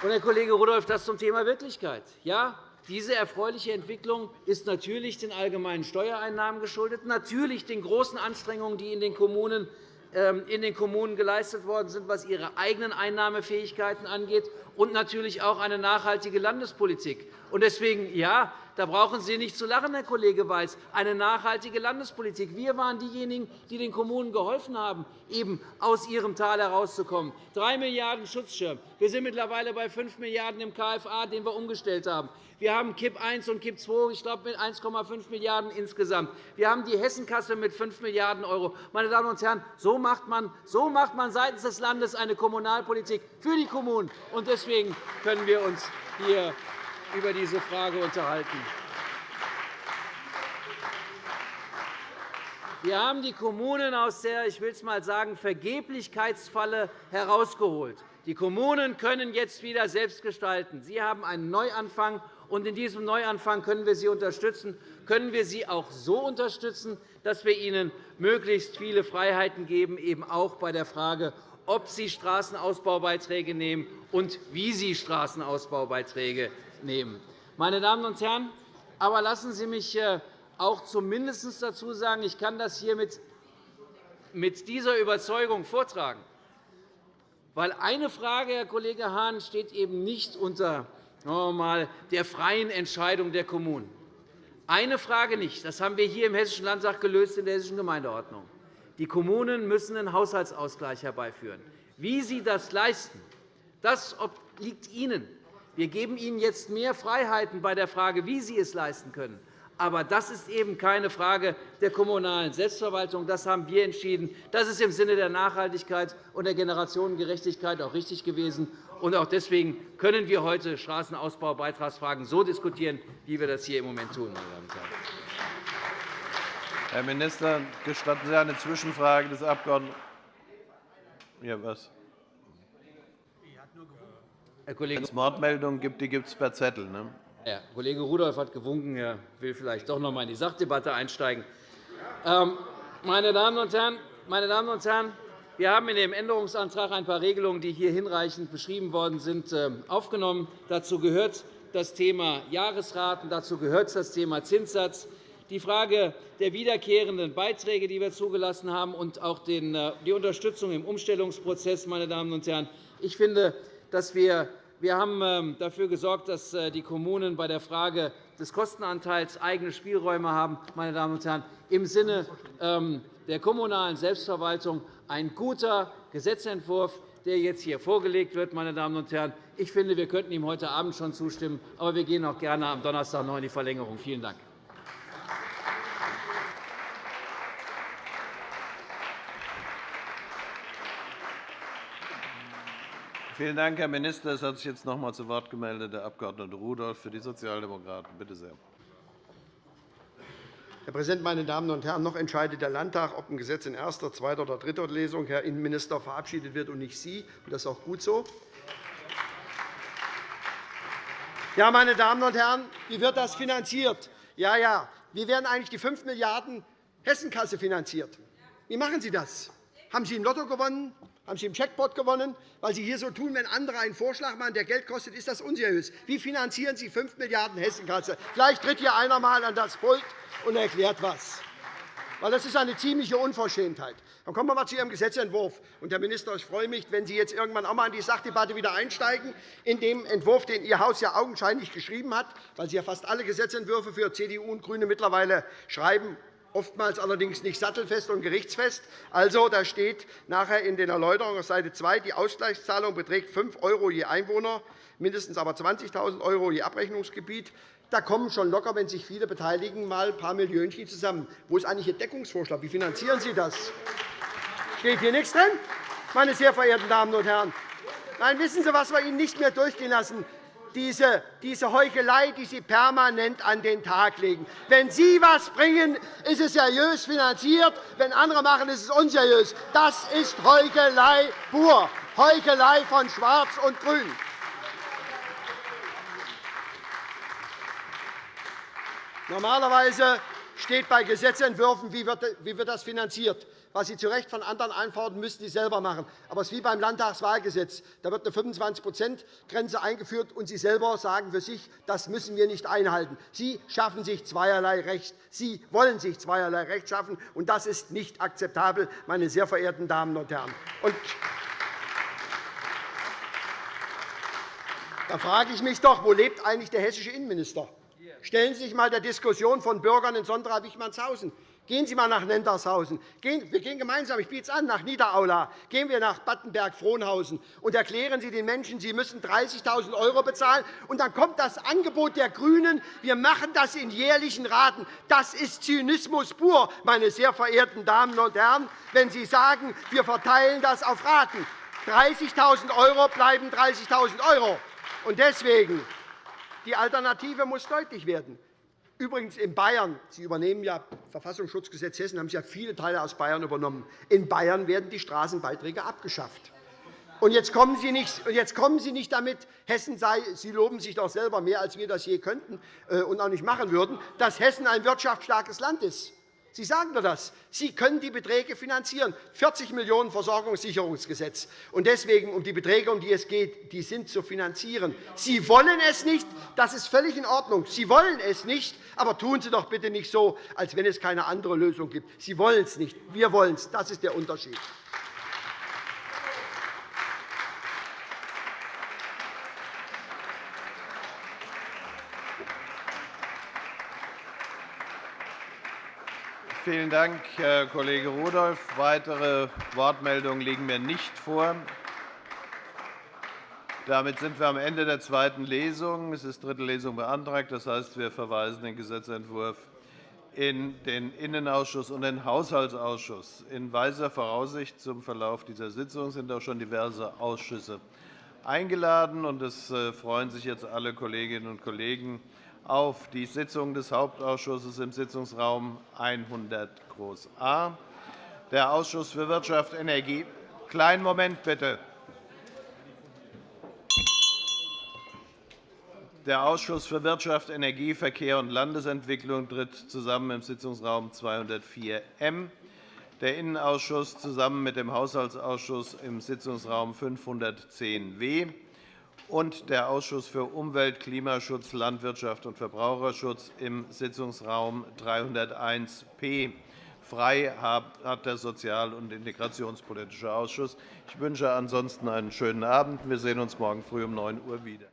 Und, Herr Kollege Rudolph, das zum Thema Wirklichkeit. Ja, diese erfreuliche Entwicklung ist natürlich den allgemeinen Steuereinnahmen geschuldet, natürlich den großen Anstrengungen, die in den Kommunen ähm, in den Kommunen geleistet worden sind, was ihre eigenen Einnahmefähigkeiten angeht, und natürlich auch eine nachhaltige Landespolitik. Deswegen, ja, da brauchen Sie nicht zu lachen, Herr Kollege Weiß, eine nachhaltige Landespolitik. Wir waren diejenigen, die den Kommunen geholfen haben, eben aus ihrem Tal herauszukommen. 3 Milliarden € Schutzschirm. Wir sind mittlerweile bei 5 Milliarden € im KFA, den wir umgestellt haben. Wir haben KIP I und KIP II, ich glaube, mit 1,5 Milliarden € insgesamt. Wir haben die Hessenkasse mit 5 Milliarden €. Meine Damen und Herren, so macht man, so macht man seitens des Landes eine Kommunalpolitik für die Kommunen. Und deswegen können wir uns hier über diese Frage unterhalten. Wir haben die Kommunen aus der, ich will es mal sagen, Vergeblichkeitsfalle herausgeholt. Die Kommunen können jetzt wieder selbst gestalten. Sie haben einen Neuanfang, und in diesem Neuanfang können wir sie unterstützen. Können wir sie auch so unterstützen, dass wir ihnen möglichst viele Freiheiten geben, eben auch bei der Frage, ob sie Straßenausbaubeiträge nehmen und wie sie Straßenausbaubeiträge nehmen. Meine Damen und Herren, aber lassen Sie mich äh, auch zumindest dazu sagen, ich kann das hier mit dieser Überzeugung vortragen. Weil eine Frage, Herr Kollege Hahn, steht eben nicht unter mal, der freien Entscheidung der Kommunen. Eine Frage nicht. Das haben wir hier im Hessischen Landtag gelöst in der Hessischen Gemeindeordnung. Die Kommunen müssen einen Haushaltsausgleich herbeiführen. Wie sie das leisten, das obliegt Ihnen. Wir geben Ihnen jetzt mehr Freiheiten bei der Frage, wie Sie es leisten können. Aber das ist eben keine Frage der kommunalen Selbstverwaltung. Das haben wir entschieden. Das ist im Sinne der Nachhaltigkeit und der Generationengerechtigkeit auch richtig gewesen. Und auch deswegen können wir heute Straßenausbaubeitragsfragen so diskutieren, wie wir das hier im Moment tun. Herr Minister, gestatten Sie eine Zwischenfrage des Abg. Ja, was? Wenn es Wortmeldungen gibt, die gibt es per Zettel. Ne? Herr Kollege Rudolph hat gewunken. Er will vielleicht doch noch einmal in die Sachdebatte einsteigen. Ähm, meine Damen und Herren, meine Damen und Herren wir haben in dem Änderungsantrag ein paar Regelungen, die hier hinreichend beschrieben worden sind, ähm, aufgenommen. Dazu gehört das Thema Jahresraten, dazu gehört das Thema Zinssatz, die Frage der wiederkehrenden Beiträge, die wir zugelassen haben, und auch äh, die Unterstützung im Umstellungsprozess. Meine Damen und Herren. Ich finde, dass wir wir haben ähm, dafür gesorgt, dass äh, die Kommunen bei der Frage des Kostenanteils eigene Spielräume haben. Meine Damen und Herren, im Sinne ähm, der kommunalen Selbstverwaltung ein guter Gesetzentwurf, der jetzt hier vorgelegt wird. Meine Damen und Herren. Ich finde, wir könnten ihm heute Abend schon zustimmen, aber wir gehen auch gerne am Donnerstag noch in die Verlängerung. Vielen Dank. Vielen Dank, Herr Minister. Es hat sich jetzt noch einmal zu Wort gemeldet der Abg. Rudolph für die Sozialdemokraten. Bitte sehr. Herr Präsident, meine Damen und Herren! Noch entscheidet der Landtag, ob ein Gesetz in erster, zweiter oder dritter Lesung, Herr Innenminister, verabschiedet wird und nicht Sie. Das ist auch gut so. Ja, meine Damen und Herren, wie wird das finanziert? Ja, ja. Wie werden eigentlich die 5 Milliarden € Hessenkasse finanziert? Wie machen Sie das? Haben Sie im Lotto gewonnen? Haben Sie im Checkpot gewonnen? Weil Sie hier so tun, wenn andere einen Vorschlag machen, der Geld kostet, ist das unseriös. Wie finanzieren Sie 5 Milliarden € Hessenkasse? Vielleicht tritt hier einer einmal an das Pult und erklärt was. Das ist eine ziemliche Unverschämtheit. Dann kommen wir einmal zu Ihrem Gesetzentwurf. Herr Minister, ich freue mich, wenn Sie jetzt irgendwann auch einmal in die Sachdebatte wieder einsteigen, in dem Entwurf, den Ihr Haus ja augenscheinlich geschrieben hat, weil Sie ja fast alle Gesetzentwürfe für CDU und GRÜNE mittlerweile schreiben oftmals allerdings nicht sattelfest und gerichtsfest. Also, da steht nachher in den Erläuterungen auf Seite 2, die Ausgleichszahlung beträgt 5 € je Einwohner, mindestens aber 20.000 € je Abrechnungsgebiet. Da kommen schon locker, wenn sich viele beteiligen, mal ein paar Millionchen zusammen. Wo ist eigentlich Ihr Deckungsvorschlag? Wie finanzieren Sie das? Steht hier nichts drin, meine sehr verehrten Damen und Herren? Nein, wissen Sie, was wir Ihnen nicht mehr durchgehen lassen? Diese, diese Heuchelei, die Sie permanent an den Tag legen. Wenn Sie etwas bringen, ist es seriös finanziert. Wenn andere machen, ist es unseriös. Das ist Heuchelei pur, Heuchelei von Schwarz und Grün. Normalerweise steht bei Gesetzentwürfen, wie wird das finanziert was Sie zu Recht von anderen einfordern, müssen Sie selber machen. Aber es ist wie beim Landtagswahlgesetz. Da wird eine 25-%-Grenze eingeführt, und Sie selber sagen für sich, das müssen wir nicht einhalten. Sie schaffen sich zweierlei Recht. Sie wollen sich zweierlei Recht schaffen, und das ist nicht akzeptabel, meine sehr verehrten Damen und Herren. Und da frage ich mich doch, wo lebt eigentlich der hessische Innenminister? Stellen Sie sich einmal der Diskussion von Bürgern in Sondra-Wichmannshausen Gehen Sie einmal nach Nendershausen. Wir gehen gemeinsam, ich biete es an, nach Niederaula. Gehen wir nach Battenberg-Frohnhausen und erklären Sie den Menschen, sie müssen 30.000 € bezahlen. Und dann kommt das Angebot der GRÜNEN, wir machen das in jährlichen Raten. Das ist Zynismus pur, meine sehr verehrten Damen und Herren, wenn Sie sagen, wir verteilen das auf Raten. 30.000 € bleiben 30.000 €. Deswegen die Alternative muss deutlich werden. Übrigens in Bayern, Sie übernehmen ja Verfassungsschutzgesetz Hessen, haben Sie ja viele Teile aus Bayern übernommen. In Bayern werden die Straßenbeiträge abgeschafft. Und jetzt kommen Sie nicht, jetzt kommen Sie nicht damit, Hessen sei, Sie loben sich doch selber mehr, als wir das je könnten äh, und auch nicht machen würden, dass Hessen ein wirtschaftsstarkes Land ist. Sie sagen doch das. Sie können die Beträge finanzieren. 40 Millionen € Versorgungssicherungsgesetz. Und deswegen, um die Beträge, um die es geht, die sind zu finanzieren. Sie wollen es nicht. Das ist völlig in Ordnung. Sie wollen es nicht. Aber tun Sie doch bitte nicht so, als wenn es keine andere Lösung gibt. Sie wollen es nicht. Wir wollen es. Das ist der Unterschied. Vielen Dank, Herr Kollege Rudolph. Weitere Wortmeldungen liegen mir nicht vor. Damit sind wir am Ende der zweiten Lesung. Es ist dritte Lesung beantragt. Das heißt, wir verweisen den Gesetzentwurf in den Innenausschuss und den Haushaltsausschuss. In weiser Voraussicht zum Verlauf dieser Sitzung sind auch schon diverse Ausschüsse eingeladen. Es äh, freuen sich jetzt alle Kolleginnen und Kollegen auf die Sitzung des Hauptausschusses im Sitzungsraum 100 A. Der Ausschuss für Wirtschaft Energie Kleinen Moment bitte. Der Ausschuss für Wirtschaft, Energie, Verkehr und Landesentwicklung tritt zusammen im Sitzungsraum 204 M. Der Innenausschuss zusammen mit dem Haushaltsausschuss im Sitzungsraum 510 W und der Ausschuss für Umwelt, Klimaschutz, Landwirtschaft und Verbraucherschutz im Sitzungsraum 301 P. Frei hat der Sozial- und Integrationspolitische Ausschuss. Ich wünsche ansonsten einen schönen Abend. Wir sehen uns morgen früh um 9 Uhr wieder.